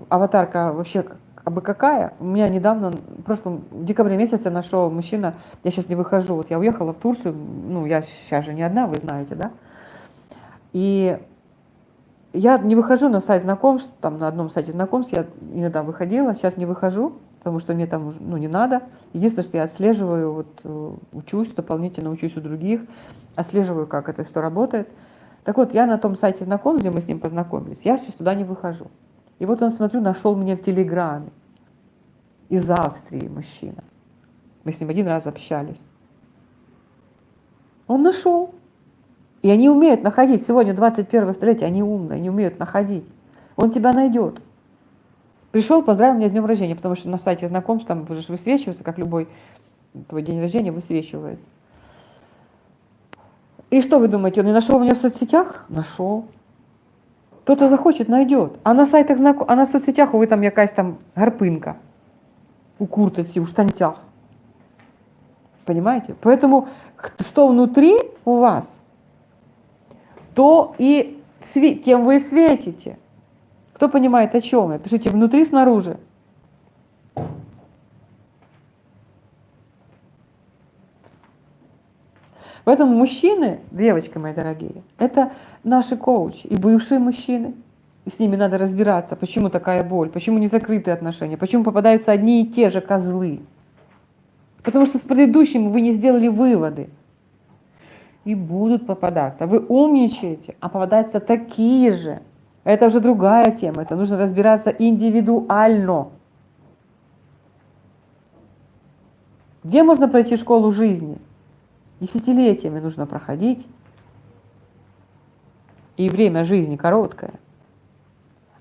аватарка вообще а бы какая. У меня недавно, просто в декабре месяце нашел мужчина, я сейчас не выхожу, вот я уехала в Турцию, ну, я сейчас же не одна, вы знаете, да? И я не выхожу на сайт знакомств, там на одном сайте знакомств я иногда выходила, сейчас не выхожу, потому что мне там ну, не надо. Единственное, что я отслеживаю, вот, э, учусь, дополнительно учусь у других, отслеживаю, как это что работает. Так вот, я на том сайте знакомств, где мы с ним познакомились, я сейчас туда не выхожу. И вот он, смотрю, нашел меня в Телеграме. Из Австрии мужчина. Мы с ним один раз общались. Он нашел. И они умеют находить. Сегодня 21 столетие, они умные, они умеют находить. Он тебя найдет. Пришел, поздравил меня с днем рождения, потому что на сайте знакомств там уже высвечивается, как любой твой день рождения высвечивается. И что вы думаете, он не нашел меня в соцсетях? Нашел. Кто-то захочет, найдет. А на сайтах знаком, а на соцсетях вы там якась там гарпинка у курточки, у штанцях. Понимаете? Поэтому что внутри у вас, то и тем вы светите. Кто понимает, о чем я? Пишите внутри, снаружи. Поэтому мужчины, девочки мои дорогие, это наши коучи и бывшие мужчины. И с ними надо разбираться, почему такая боль, почему не закрытые отношения, почему попадаются одни и те же козлы. Потому что с предыдущим вы не сделали выводы. И будут попадаться. Вы умничаете, а попадаются такие же. Это уже другая тема. Это нужно разбираться индивидуально. Где можно пройти школу жизни? Десятилетиями нужно проходить. И время жизни короткое.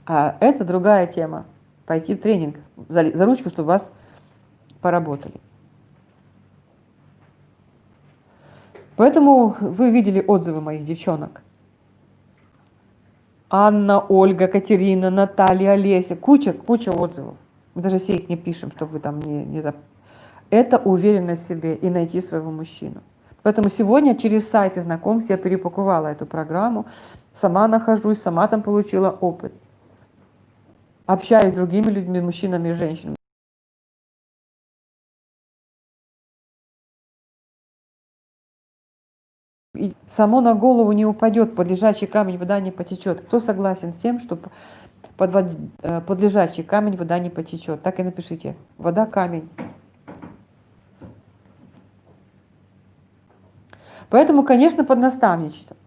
А это другая тема. Пойти в тренинг за, за ручку, чтобы вас поработали. Поэтому вы видели отзывы моих девчонок. Анна, Ольга, Катерина, Наталья, Олеся. Куча, куча отзывов. Мы даже все их не пишем, чтобы вы там не, не зап... Это уверенность в себе и найти своего мужчину. Поэтому сегодня через сайты знакомств я перепаковала эту программу, сама нахожусь, сама там получила опыт. Общаюсь с другими людьми, мужчинами и женщинами. И само на голову не упадет, под лежачий камень вода не потечет. Кто согласен с тем, что под, э, камень вода не потечет? Так и напишите. Вода, камень. Поэтому, конечно, под наставничеством.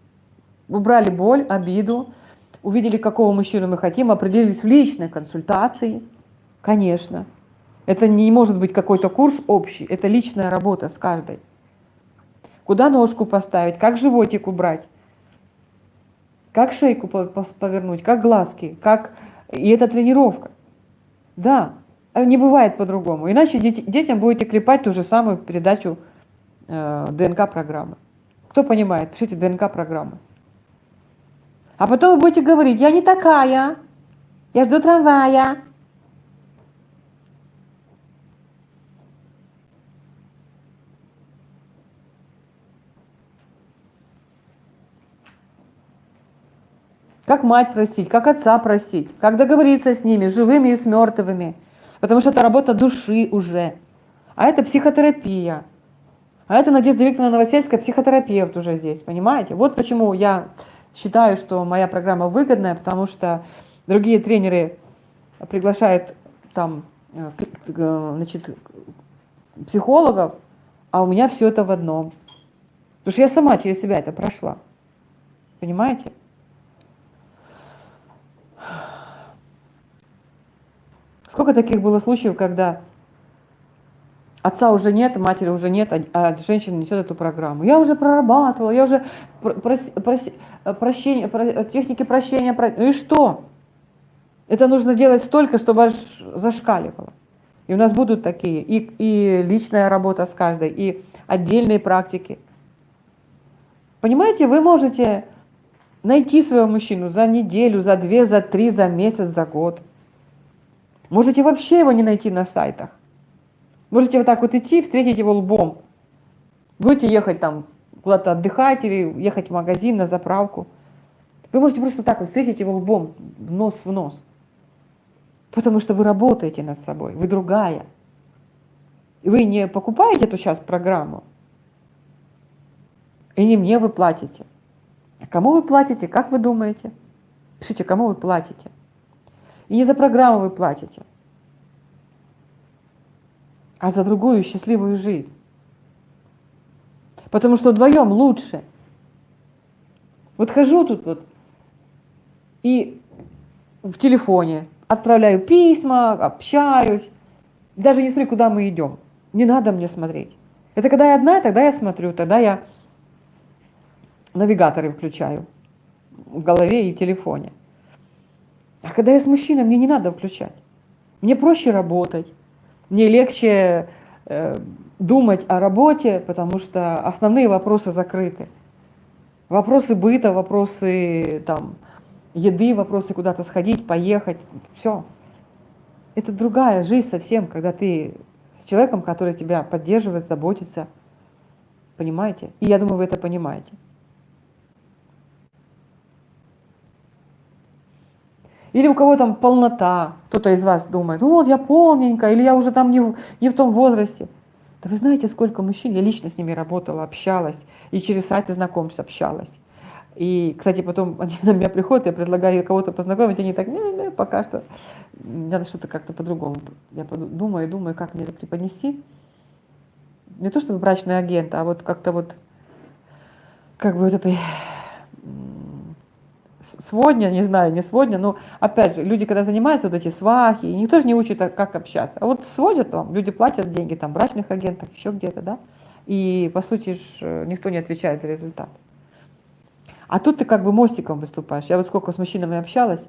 Убрали боль, обиду, увидели, какого мужчину мы хотим, определились в личной консультации, конечно. Это не может быть какой-то курс общий, это личная работа с каждой. Куда ножку поставить, как животик убрать, как шейку повернуть, как глазки, как... И это тренировка. Да, не бывает по-другому. Иначе детям будете клепать ту же самую передачу э, ДНК-программы. Кто понимает? Пишите ДНК-программы. А потом вы будете говорить, я не такая, я жду трамвая. Как мать простить, как отца простить, как договориться с ними, живыми и с мертвыми. Потому что это работа души уже. А это психотерапия. А это Надежда Викторовна Новосельская, психотерапевт уже здесь, понимаете? Вот почему я считаю, что моя программа выгодная, потому что другие тренеры приглашают там э, значит, психологов, а у меня все это в одном. Потому что я сама через себя это прошла. Понимаете? Сколько таких было случаев, когда Отца уже нет, матери уже нет, а, а женщина несет эту программу. Я уже прорабатывала, я уже прос, прос, прощение, про, техники прощения. Про... Ну и что? Это нужно делать столько, чтобы аж зашкаливало. И у нас будут такие, и, и личная работа с каждой, и отдельные практики. Понимаете, вы можете найти своего мужчину за неделю, за две, за три, за месяц, за год. Можете вообще его не найти на сайтах. Можете вот так вот идти, встретить его лбом. Будете ехать там куда-то отдыхать или ехать в магазин, на заправку. Вы можете просто так вот встретить его лбом, нос в нос. Потому что вы работаете над собой, вы другая. Вы не покупаете эту сейчас программу, и не мне вы платите. А кому вы платите, как вы думаете? Пишите, кому вы платите. И не за программу вы платите, а за другую счастливую жизнь. Потому что вдвоем лучше. Вот хожу тут вот и в телефоне отправляю письма, общаюсь, даже не смотрю, куда мы идем. Не надо мне смотреть. Это когда я одна, тогда я смотрю, тогда я навигаторы включаю в голове и в телефоне. А когда я с мужчиной, мне не надо включать. Мне проще работать, мне легче э, думать о работе, потому что основные вопросы закрыты. Вопросы быта, вопросы там, еды, вопросы куда-то сходить, поехать, все. Это другая жизнь совсем, когда ты с человеком, который тебя поддерживает, заботится. Понимаете? И я думаю, вы это понимаете. Или у кого там полнота, кто-то из вас думает, ну вот я полненькая, или я уже там не в, не в том возрасте. Да вы знаете, сколько мужчин, я лично с ними работала, общалась, и через сайты знакомств общалась. И, кстати, потом *laughs* они на меня приходят, я предлагаю кого-то познакомить, они так, не, не, пока что надо что-то как-то по-другому. Я думаю, думаю, как мне это преподнести. Не то чтобы брачный агент, а вот как-то вот, как бы вот этой сводня, не знаю, не сводня, но опять же, люди, когда занимаются вот эти свахи, никто же не учит, а как общаться. А вот сводят вам, люди платят деньги, там, брачных агентов, еще где-то, да, и, по сути, ж, э, никто не отвечает за результат. А тут ты как бы мостиком выступаешь. Я вот сколько с мужчинами общалась,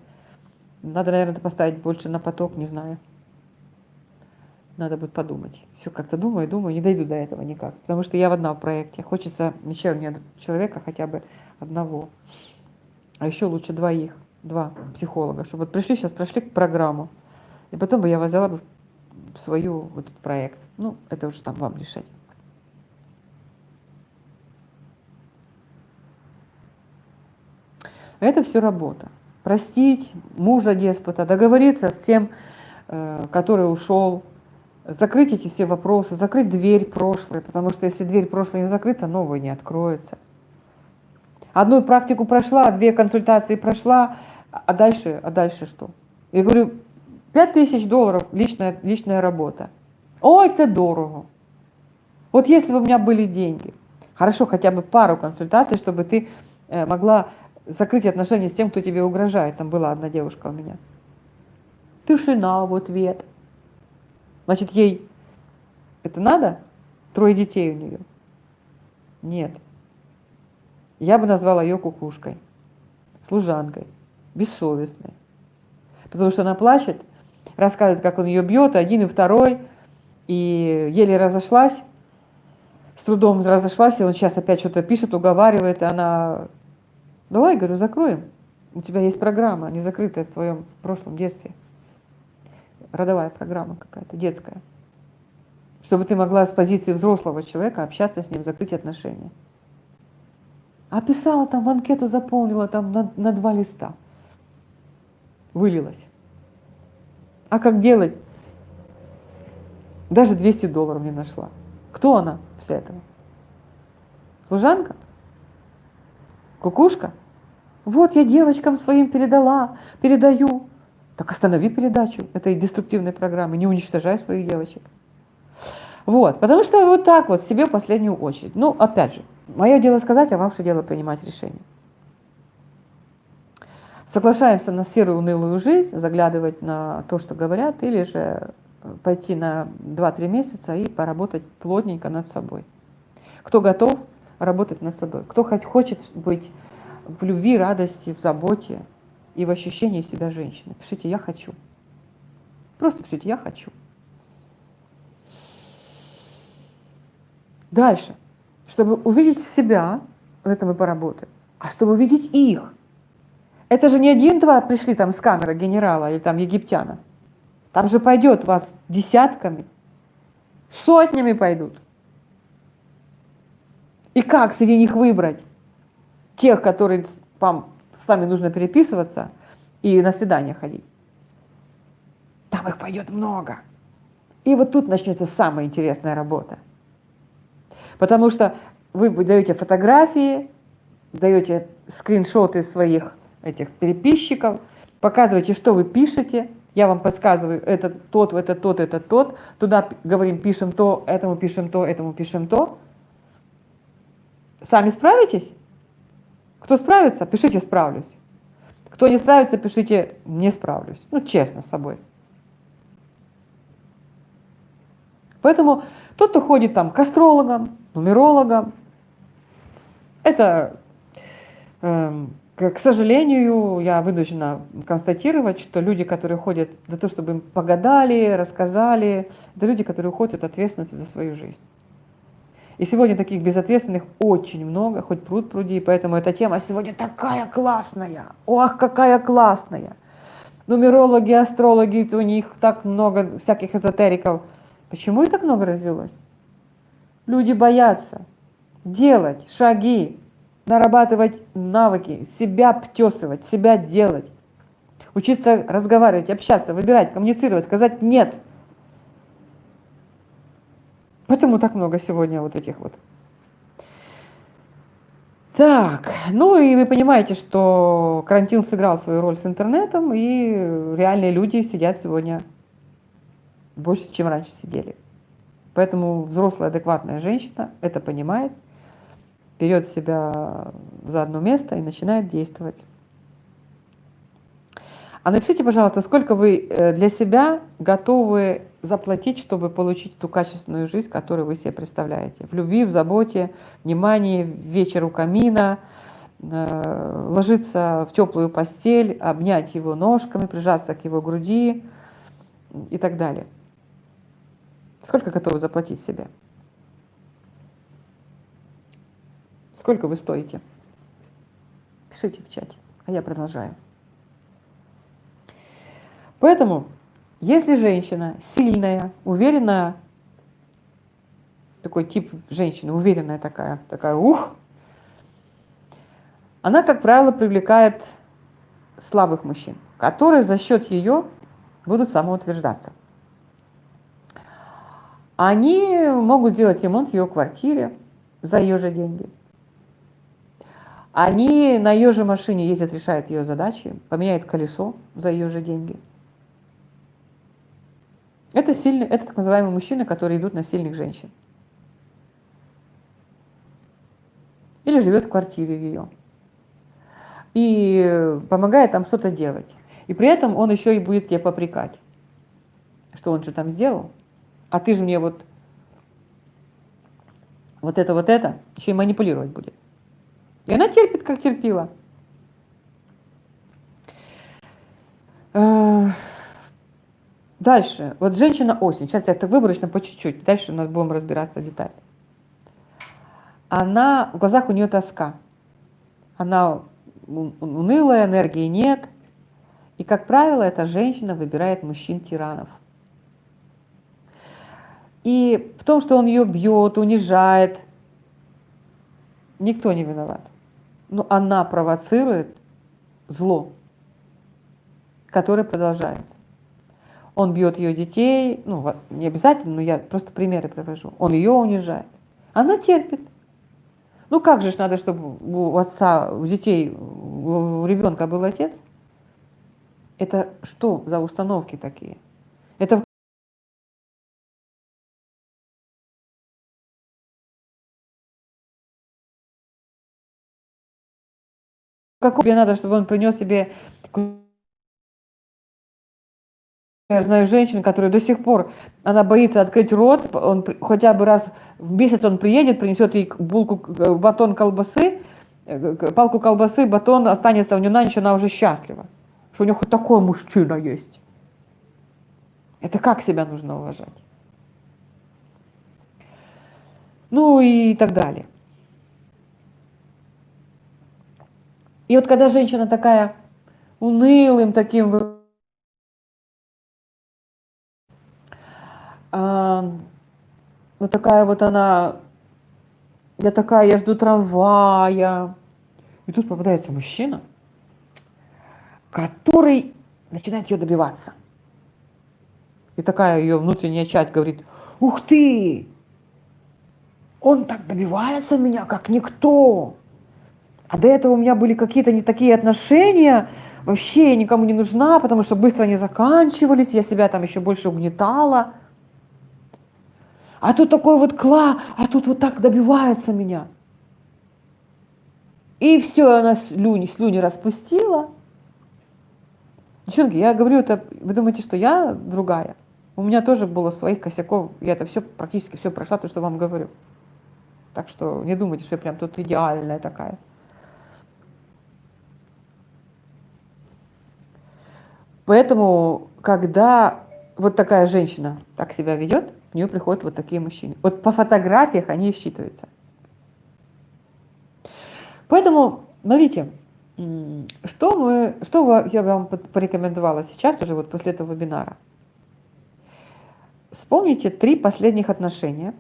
надо, наверное, поставить больше на поток, не знаю. Надо будет подумать. Все как-то думаю, думаю, не дойду до этого никак. Потому что я в одном проекте. Хочется еще мне человека хотя бы одного а еще лучше двоих, два психолога, чтобы вот пришли сейчас, прошли программу, и потом бы я взяла бы свою вот этот проект. Ну, это уже там вам решать. Это все работа. Простить мужа деспота, договориться с тем, э, который ушел, закрыть эти все вопросы, закрыть дверь прошлой, потому что если дверь прошлой не закрыта, новая не откроется. Одну практику прошла, две консультации прошла, а дальше, а дальше что? Я говорю, 5 тысяч долларов личная, личная работа. Ой, це дорого. Вот если бы у меня были деньги, хорошо, хотя бы пару консультаций, чтобы ты э, могла закрыть отношения с тем, кто тебе угрожает. Там была одна девушка у меня. Тишина в ответ. Значит, ей это надо? Трое детей у нее. Нет. Я бы назвала ее кукушкой, служанкой, бессовестной. Потому что она плачет, рассказывает, как он ее бьет, один и второй, и еле разошлась, с трудом разошлась, и он сейчас опять что-то пишет, уговаривает, и она, давай, говорю, закроем, у тебя есть программа, не закрытая в твоем прошлом детстве, родовая программа какая-то, детская, чтобы ты могла с позиции взрослого человека общаться с ним, закрыть отношения. А писала там, в анкету заполнила там на, на два листа. Вылилась. А как делать? Даже 200 долларов не нашла. Кто она после этого? Служанка? Кукушка? Вот я девочкам своим передала, передаю. Так останови передачу этой деструктивной программы, не уничтожай своих девочек. Вот, потому что вот так вот себе в последнюю очередь. Ну, опять же, Мое дело сказать, а ваше дело принимать решение. Соглашаемся на серую унылую жизнь, заглядывать на то, что говорят, или же пойти на 2-3 месяца и поработать плотненько над собой. Кто готов работать над собой, кто хоть хочет быть в любви, радости, в заботе, и в ощущении себя женщиной. Пишите «я хочу». Просто пишите «я хочу». Дальше. Чтобы увидеть себя, в этом мы поработаем, а чтобы увидеть их. Это же не один-два пришли там с камеры генерала или там египтяна. Там же пойдет вас десятками, сотнями пойдут. И как среди них выбрать тех, которые вам, с вами нужно переписываться и на свидание ходить? Там их пойдет много. И вот тут начнется самая интересная работа. Потому что вы даете фотографии, даете скриншоты своих этих переписчиков, показываете, что вы пишете, я вам подсказываю, это тот, это тот, это тот, туда говорим, пишем то, этому пишем то, этому пишем то. Сами справитесь? Кто справится, пишите «справлюсь». Кто не справится, пишите «не справлюсь». Ну, честно с собой. Поэтому тот, кто ходит там к астрологам, нумерологам, это, э, к сожалению, я вынуждена констатировать, что люди, которые ходят за то, чтобы им погадали, рассказали, это люди, которые уходят от ответственности за свою жизнь. И сегодня таких безответственных очень много, хоть пруд пруди, поэтому эта тема сегодня такая классная. Ох, какая классная. Нумерологи, астрологи, у них так много всяких эзотериков. Почему их так много развелось? Люди боятся делать шаги, нарабатывать навыки, себя птесывать, себя делать, учиться разговаривать, общаться, выбирать, коммуницировать, сказать «нет». Поэтому так много сегодня вот этих вот. Так, ну и вы понимаете, что карантин сыграл свою роль с интернетом, и реальные люди сидят сегодня больше, чем раньше сидели. Поэтому взрослая адекватная женщина это понимает, берет себя за одно место и начинает действовать. А напишите, пожалуйста, сколько вы э, для себя готовы заплатить, чтобы получить ту качественную жизнь, которую вы себе представляете. В любви, в заботе, внимании, вечер у камина, э, ложиться в теплую постель, обнять его ножками, прижаться к его груди и так далее. Сколько готовы заплатить себе? Сколько вы стоите? Пишите в чате, а я продолжаю. Поэтому, если женщина сильная, уверенная, такой тип женщины, уверенная такая, такая, ух, она, как правило, привлекает слабых мужчин, которые за счет ее будут самоутверждаться. Они могут сделать ремонт в ее квартире за ее же деньги. Они на ее же машине ездят, решают ее задачи, поменяют колесо за ее же деньги – это, сильный, это так называемые мужчины, которые идут на сильных женщин. Или живет в квартире ее. И помогает там что-то делать. И при этом он еще и будет тебе попрекать. Что он же там сделал? А ты же мне вот вот это, вот это, еще и манипулировать будет. И она терпит, как терпила. Дальше, вот женщина-осень, сейчас я это выборочно по чуть-чуть, дальше у нас будем разбираться детально. Она, в глазах у нее тоска, она унылая, энергии нет, и, как правило, эта женщина выбирает мужчин-тиранов. И в том, что он ее бьет, унижает, никто не виноват. Но она провоцирует зло, которое продолжается. Он бьет ее детей, ну, не обязательно, но я просто примеры привожу. Он ее унижает. Она терпит. Ну как же надо, чтобы у отца, у детей, у ребенка был отец? Это что за установки такие? Это как тебе надо, чтобы он принес себе Я знаю женщин, которые до сих пор, она боится открыть рот, он хотя бы раз в месяц он приедет, принесет ей булку, батон колбасы, э, палку колбасы, батон останется у нее на ночь, она уже счастлива. что у него хоть такой мужчина есть. Это как себя нужно уважать? Ну и так далее. И вот когда женщина такая унылым таким а, вот такая вот она, я такая, я жду трамвая. И тут попадается мужчина, который начинает ее добиваться. И такая ее внутренняя часть говорит, ух ты, он так добивается меня, как никто. А до этого у меня были какие-то не такие отношения, вообще я никому не нужна, потому что быстро они заканчивались, я себя там еще больше угнетала. А тут такой вот кла, а тут вот так добивается меня. И все, она слюни, слюни распустила. Девчонки, я говорю это, вы думаете, что я другая? У меня тоже было своих косяков, я это все, практически все прошла, то, что вам говорю. Так что не думайте, что я прям тут идеальная такая. Поэтому, когда вот такая женщина так себя ведет, у нее приходят вот такие мужчины. Вот по фотографиях они считываются. Поэтому, смотрите, что, мы, что я вам порекомендовала сейчас уже вот после этого вебинара. Вспомните три последних отношения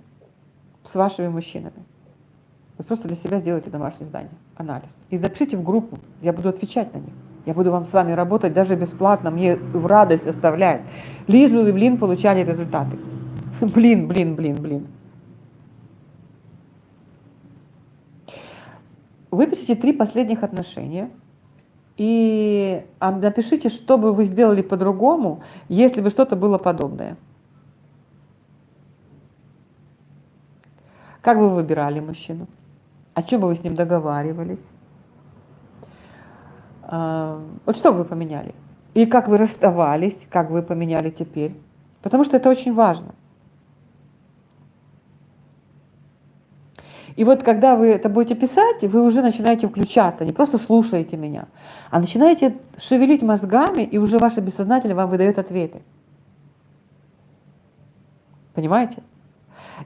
с вашими мужчинами. Вы просто для себя сделайте домашнее задание, анализ. И запишите в группу, я буду отвечать на них. Я буду вам с вами работать даже бесплатно, мне в радость оставляет. Лишь бы вы, блин, получали результаты. *laughs* Блин, блин, блин, блин. Выпишите три последних отношения и а, напишите, что бы вы сделали по-другому, если бы что-то было подобное. Как бы вы выбирали мужчину? О чем бы вы с ним договаривались? А, вот что вы поменяли? И как вы расставались, как вы поменяли теперь? Потому что это очень важно. И вот когда вы это будете писать, вы уже начинаете включаться, не просто слушаете меня, а начинаете шевелить мозгами, и уже ваше бессознательное вам выдает ответы. Понимаете?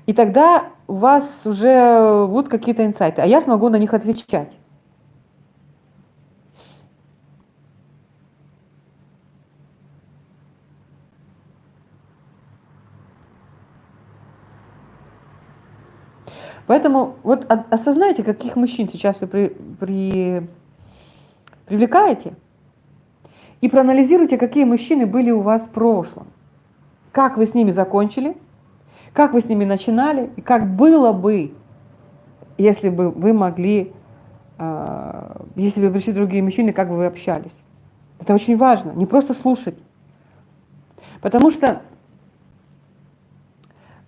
И тогда у вас уже будут какие-то инсайты, а я смогу на них отвечать. Поэтому вот осознайте, каких мужчин сейчас вы при, при, привлекаете, и проанализируйте, какие мужчины были у вас в прошлом. Как вы с ними закончили, как вы с ними начинали, и как было бы, если бы вы могли, э, если бы пришли другие мужчины, как бы вы общались. Это очень важно, не просто слушать. Потому что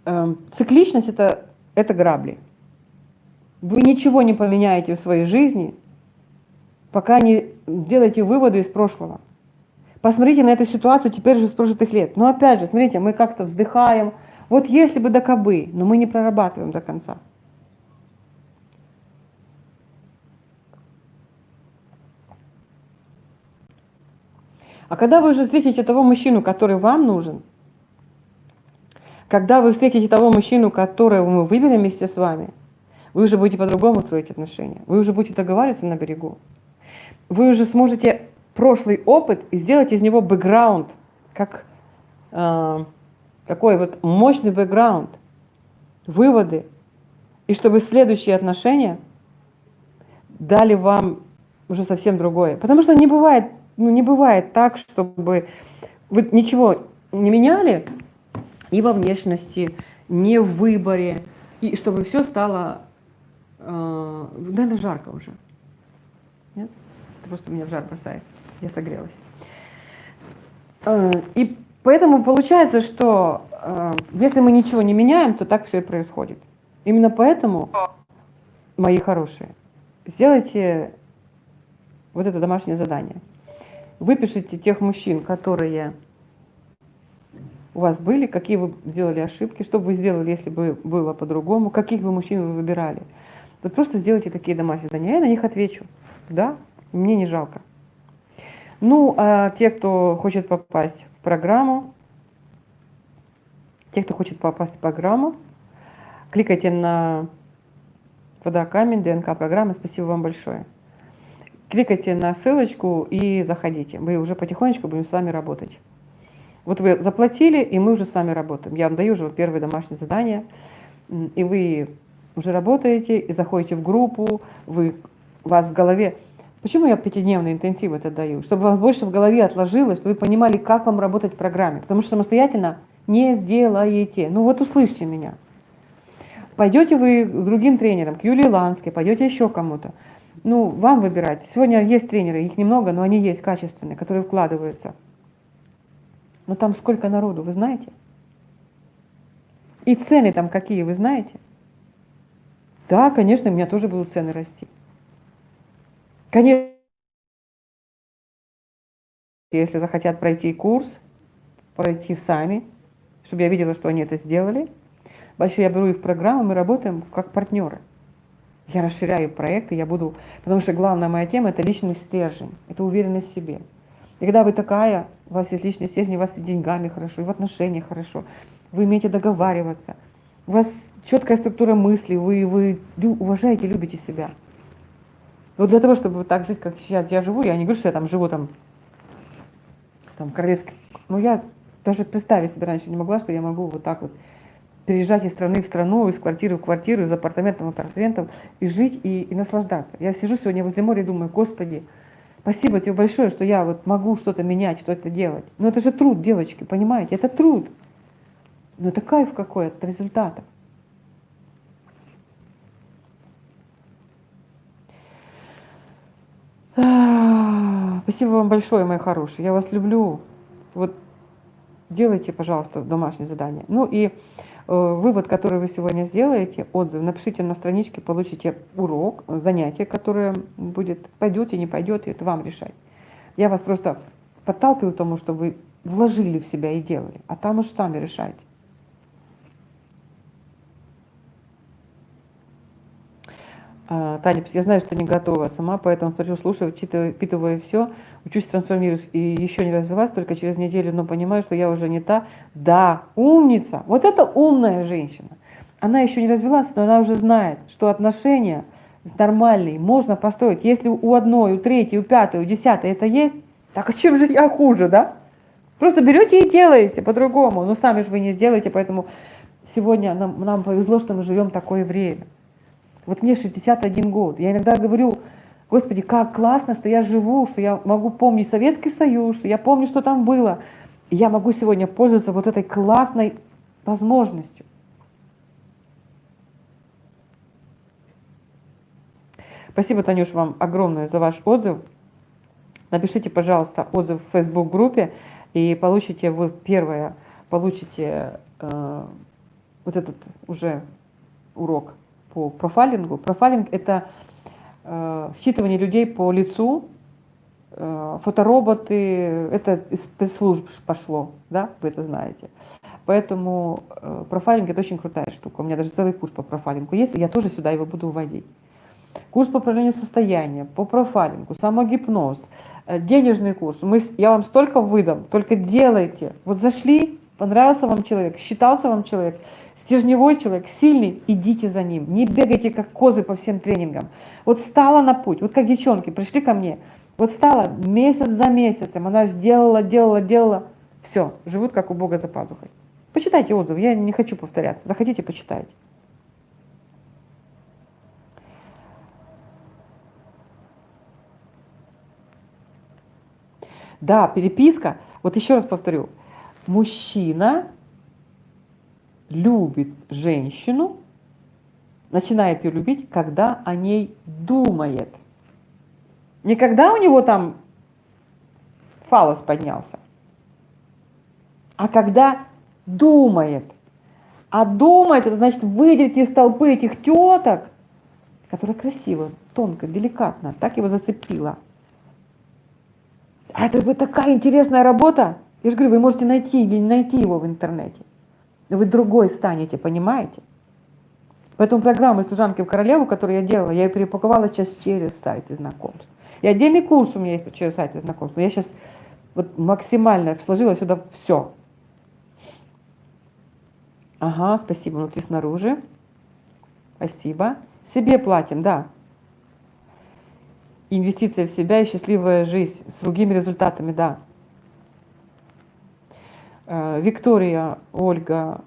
э, цикличность это, это грабли. Вы ничего не поменяете в своей жизни, пока не делаете выводы из прошлого. Посмотрите на эту ситуацию теперь уже с прожитых лет. Но опять же, смотрите, мы как-то вздыхаем. Вот если бы до кобы, но мы не прорабатываем до конца. А когда вы уже встретите того мужчину, который вам нужен, когда вы встретите того мужчину, которого мы выберем вместе с вами – вы уже будете по-другому строить отношения. Вы уже будете договариваться на берегу. Вы уже сможете прошлый опыт сделать из него бэкграунд, как э, такой вот мощный бэкграунд, выводы, и чтобы следующие отношения дали вам уже совсем другое. Потому что не бывает, ну, не бывает так, чтобы вы ничего не меняли и во внешности, не в выборе, и чтобы все стало э, наверное, жарко уже. Нет? Это просто меня в жар бросает. Я согрелась. Э, и поэтому получается, что э, если мы ничего не меняем, то так все и происходит. Именно поэтому, мои хорошие, сделайте вот это домашнее задание. Выпишите тех мужчин, которые у вас были, какие вы сделали ошибки, что бы вы сделали, если бы было по-другому, каких бы мужчин вы выбирали. Вот просто сделайте такие домашние задания, я на них отвечу. Да, мне не жалко. Ну, а те, кто хочет попасть в программу, те, кто хочет попасть в программу, кликайте на вода камень, ДНК программы. Спасибо вам большое. Кликайте на ссылочку и заходите. Мы уже потихонечку будем с вами работать. Вот вы заплатили, и мы уже с вами работаем. Я вам даю уже первое домашнее задание, и вы уже работаете, и заходите в группу, вы, у вас в голове... Почему я пятидневный интенсив это даю? Чтобы у вас больше в голове отложилось, чтобы вы понимали, как вам работать в программе. Потому что самостоятельно не сделаете. Ну вот услышьте меня. Пойдете вы к другим тренерам, к Юлии Ланской, пойдете еще кому-то. Ну, вам выбирать. Сегодня есть тренеры, их немного, но они есть качественные, которые вкладываются. Но там сколько народу, вы знаете? И цены там какие, вы знаете? Да, конечно, у меня тоже будут цены расти. Конечно, если захотят пройти курс, пройти сами, чтобы я видела, что они это сделали. Большой я беру их в программу, мы работаем как партнеры. Я расширяю проекты, я буду... Потому что главная моя тема – это личный стержень, это уверенность в себе. И когда вы такая, у вас есть личный стержень, у вас и деньгами хорошо, и в отношениях хорошо, вы умеете договариваться, у вас четкая структура мысли, вы, вы уважаете, любите себя. Вот для того, чтобы так жить, как сейчас я живу, я не говорю, что я там живу там, там королевский, но я даже представить себе раньше не могла, что я могу вот так вот переезжать из страны в страну, из квартиры в квартиру, из апартамента в апартамент, и жить, и, и наслаждаться. Я сижу сегодня возле моря и думаю, Господи, спасибо тебе большое, что я вот могу что-то менять, что-то делать. Но это же труд, девочки, понимаете? Это труд. Но это кайф какой от результата. Спасибо вам большое, мои хорошие. Я вас люблю. Вот делайте, пожалуйста, домашнее задание. Ну и э, вывод, который вы сегодня сделаете, отзыв, напишите на страничке, получите урок, занятие, которое будет, пойдет и не пойдет, и это вам решать. Я вас просто подталкиваю к тому, чтобы вы вложили в себя и делали, а там уж сами решайте. А, Таня, я знаю, что не готова сама, поэтому смотрю, слушаю, вчитываю, впитываю все, учусь, трансформируюсь и еще не развелась, только через неделю, но понимаю, что я уже не та. Да, умница, вот это умная женщина. Она еще не развелась, но она уже знает, что отношения нормальные можно построить. Если у одной, у третьей, у пятой, у десятой это есть, так а чем же я хуже, да? Просто берете и делаете по-другому, но сами же вы не сделаете, поэтому сегодня нам, нам повезло, что мы живем такое время. Вот мне 61 год. Я иногда говорю, Господи, как классно, что я живу, что я могу помнить Советский Союз, что я помню, что там было. И я могу сегодня пользоваться вот этой классной возможностью. Спасибо, Танюш, вам огромное за ваш отзыв. Напишите, пожалуйста, отзыв в Facebook-группе, и получите вы первое, получите э, вот этот уже урок по профайлингу. Профайлинг – это э, считывание людей по лицу, э, фотороботы, это из спецслужб пошло, да, вы это знаете. Поэтому э, профайлинг – это очень крутая штука. У меня даже целый курс по профайлингу есть, и я тоже сюда его буду вводить. Курс по управлению состоянием, по профайлингу, самогипноз, э, денежный курс. Мы, я вам столько выдам, только делайте. Вот зашли, понравился вам человек, считался вам человек – Стержневой человек, сильный, идите за ним. Не бегайте, как козы по всем тренингам. Вот стала на путь, вот как девчонки пришли ко мне, вот стала месяц за месяцем, она сделала, делала, делала, все, живут как у Бога за пазухой. Почитайте отзывы, я не хочу повторяться, захотите, почитайте. Да, переписка, вот еще раз повторю, мужчина любит женщину, начинает ее любить, когда о ней думает. Не когда у него там фалос поднялся, а когда думает. А думает, это значит выйдете из толпы этих теток, которая красиво, тонко, деликатно, так его зацепила. А это будет такая интересная работа. Я же говорю, вы можете найти или не найти его в интернете. Вы другой станете, понимаете? Поэтому программу «Служанки в королеву», которую я делала, я ее перепаковала сейчас через сайты знакомств. И отдельный курс у меня есть через сайт знакомства. Я сейчас вот максимально сложила сюда все. Ага, спасибо, внутри снаружи. Спасибо. Себе платим, да. Инвестиция в себя и счастливая жизнь с другими результатами, да. Э, Виктория, Ольга,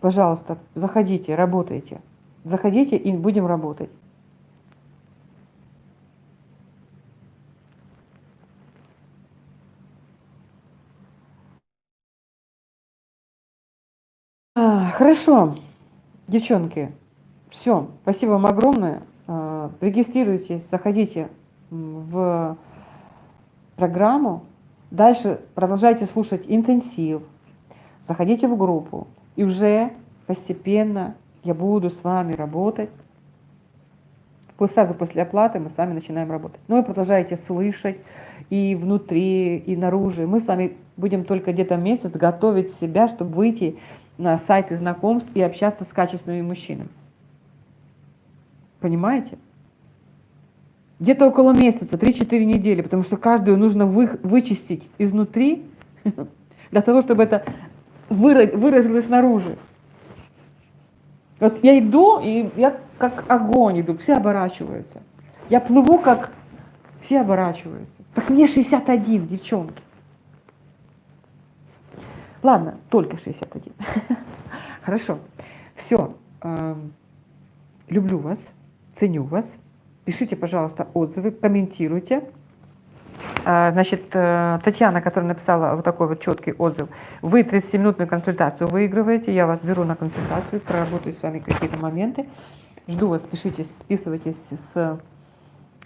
пожалуйста, заходите, работайте. Заходите и будем работать. А, хорошо, девчонки, все, спасибо вам огромное. А, регистрируйтесь, заходите в программу. Дальше продолжайте слушать интенсив, заходите в группу. И уже постепенно я буду с вами работать. Сразу после оплаты мы с вами начинаем работать. Но вы продолжаете слышать и внутри, и наружу. Мы с вами будем только где-то месяц готовить себя, чтобы выйти на сайты знакомств и общаться с качественными мужчинами. Понимаете? Где-то около месяца, 3-4 недели, потому что каждую нужно вы, вычистить изнутри, *laughs* для того, чтобы это выразилось снаружи. Вот я иду, и я как огонь иду, все оборачиваются. Я плыву, как все оборачиваются. Так мне 61, девчонки. Ладно, только 61. *laughs* Хорошо. Все. Эм, люблю вас, ценю вас. Пишите, пожалуйста, отзывы, комментируйте. А, значит, э, Татьяна, которая написала вот такой вот четкий отзыв, вы 30-минутную консультацию выигрываете, я вас беру на консультацию, проработаю с вами какие-то моменты. Жду вас, пишите, списывайтесь с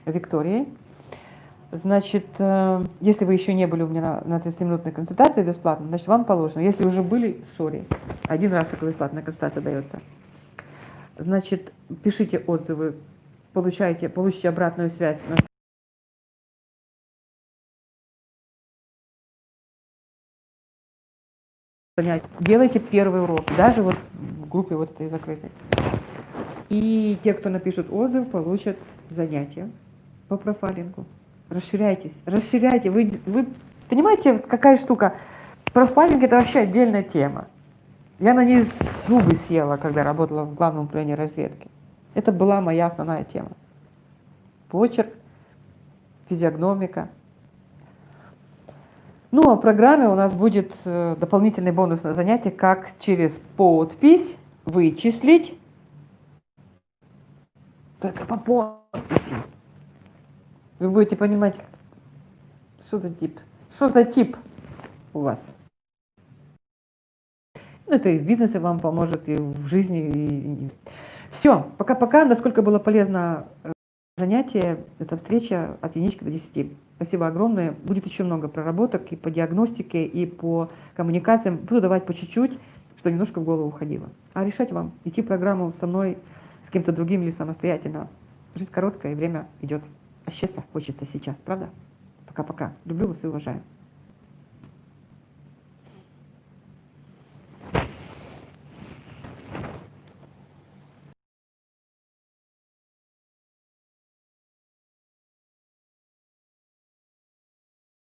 Викторией. Значит, э, если вы еще не были у меня на 30-минутной консультации бесплатно, значит, вам положено. Если уже были, сори, один раз такая бесплатная консультация дается. Значит, пишите отзывы, получайте, получите обратную связь на Делайте первый урок, даже вот в группе вот этой закрытой. И те, кто напишут отзыв, получат занятия по профайлингу. Расширяйтесь, расширяйте. Вы, вы понимаете, какая штука? Профайлинг – это вообще отдельная тема. Я на ней зубы съела, когда работала в главном управлении разведки. Это была моя основная тема. Почерк, физиогномика. Ну, а в программе у нас будет э, дополнительное бонусное занятие, как через подпись вычислить, только по подписи, вы будете понимать, что за тип. Что за тип у вас? Ну, это и в бизнесе вам поможет, и в жизни. И... Все, пока-пока. Насколько было полезно э, занятие, эта встреча от единички до 10. Спасибо огромное. Будет еще много проработок и по диагностике, и по коммуникациям. Буду давать по чуть-чуть, что немножко в голову уходило. А решать вам, идти программу со мной, с кем-то другим или самостоятельно. Жизнь короткая, время идет. А счастья хочется сейчас, правда? Пока-пока. Люблю вас и уважаю.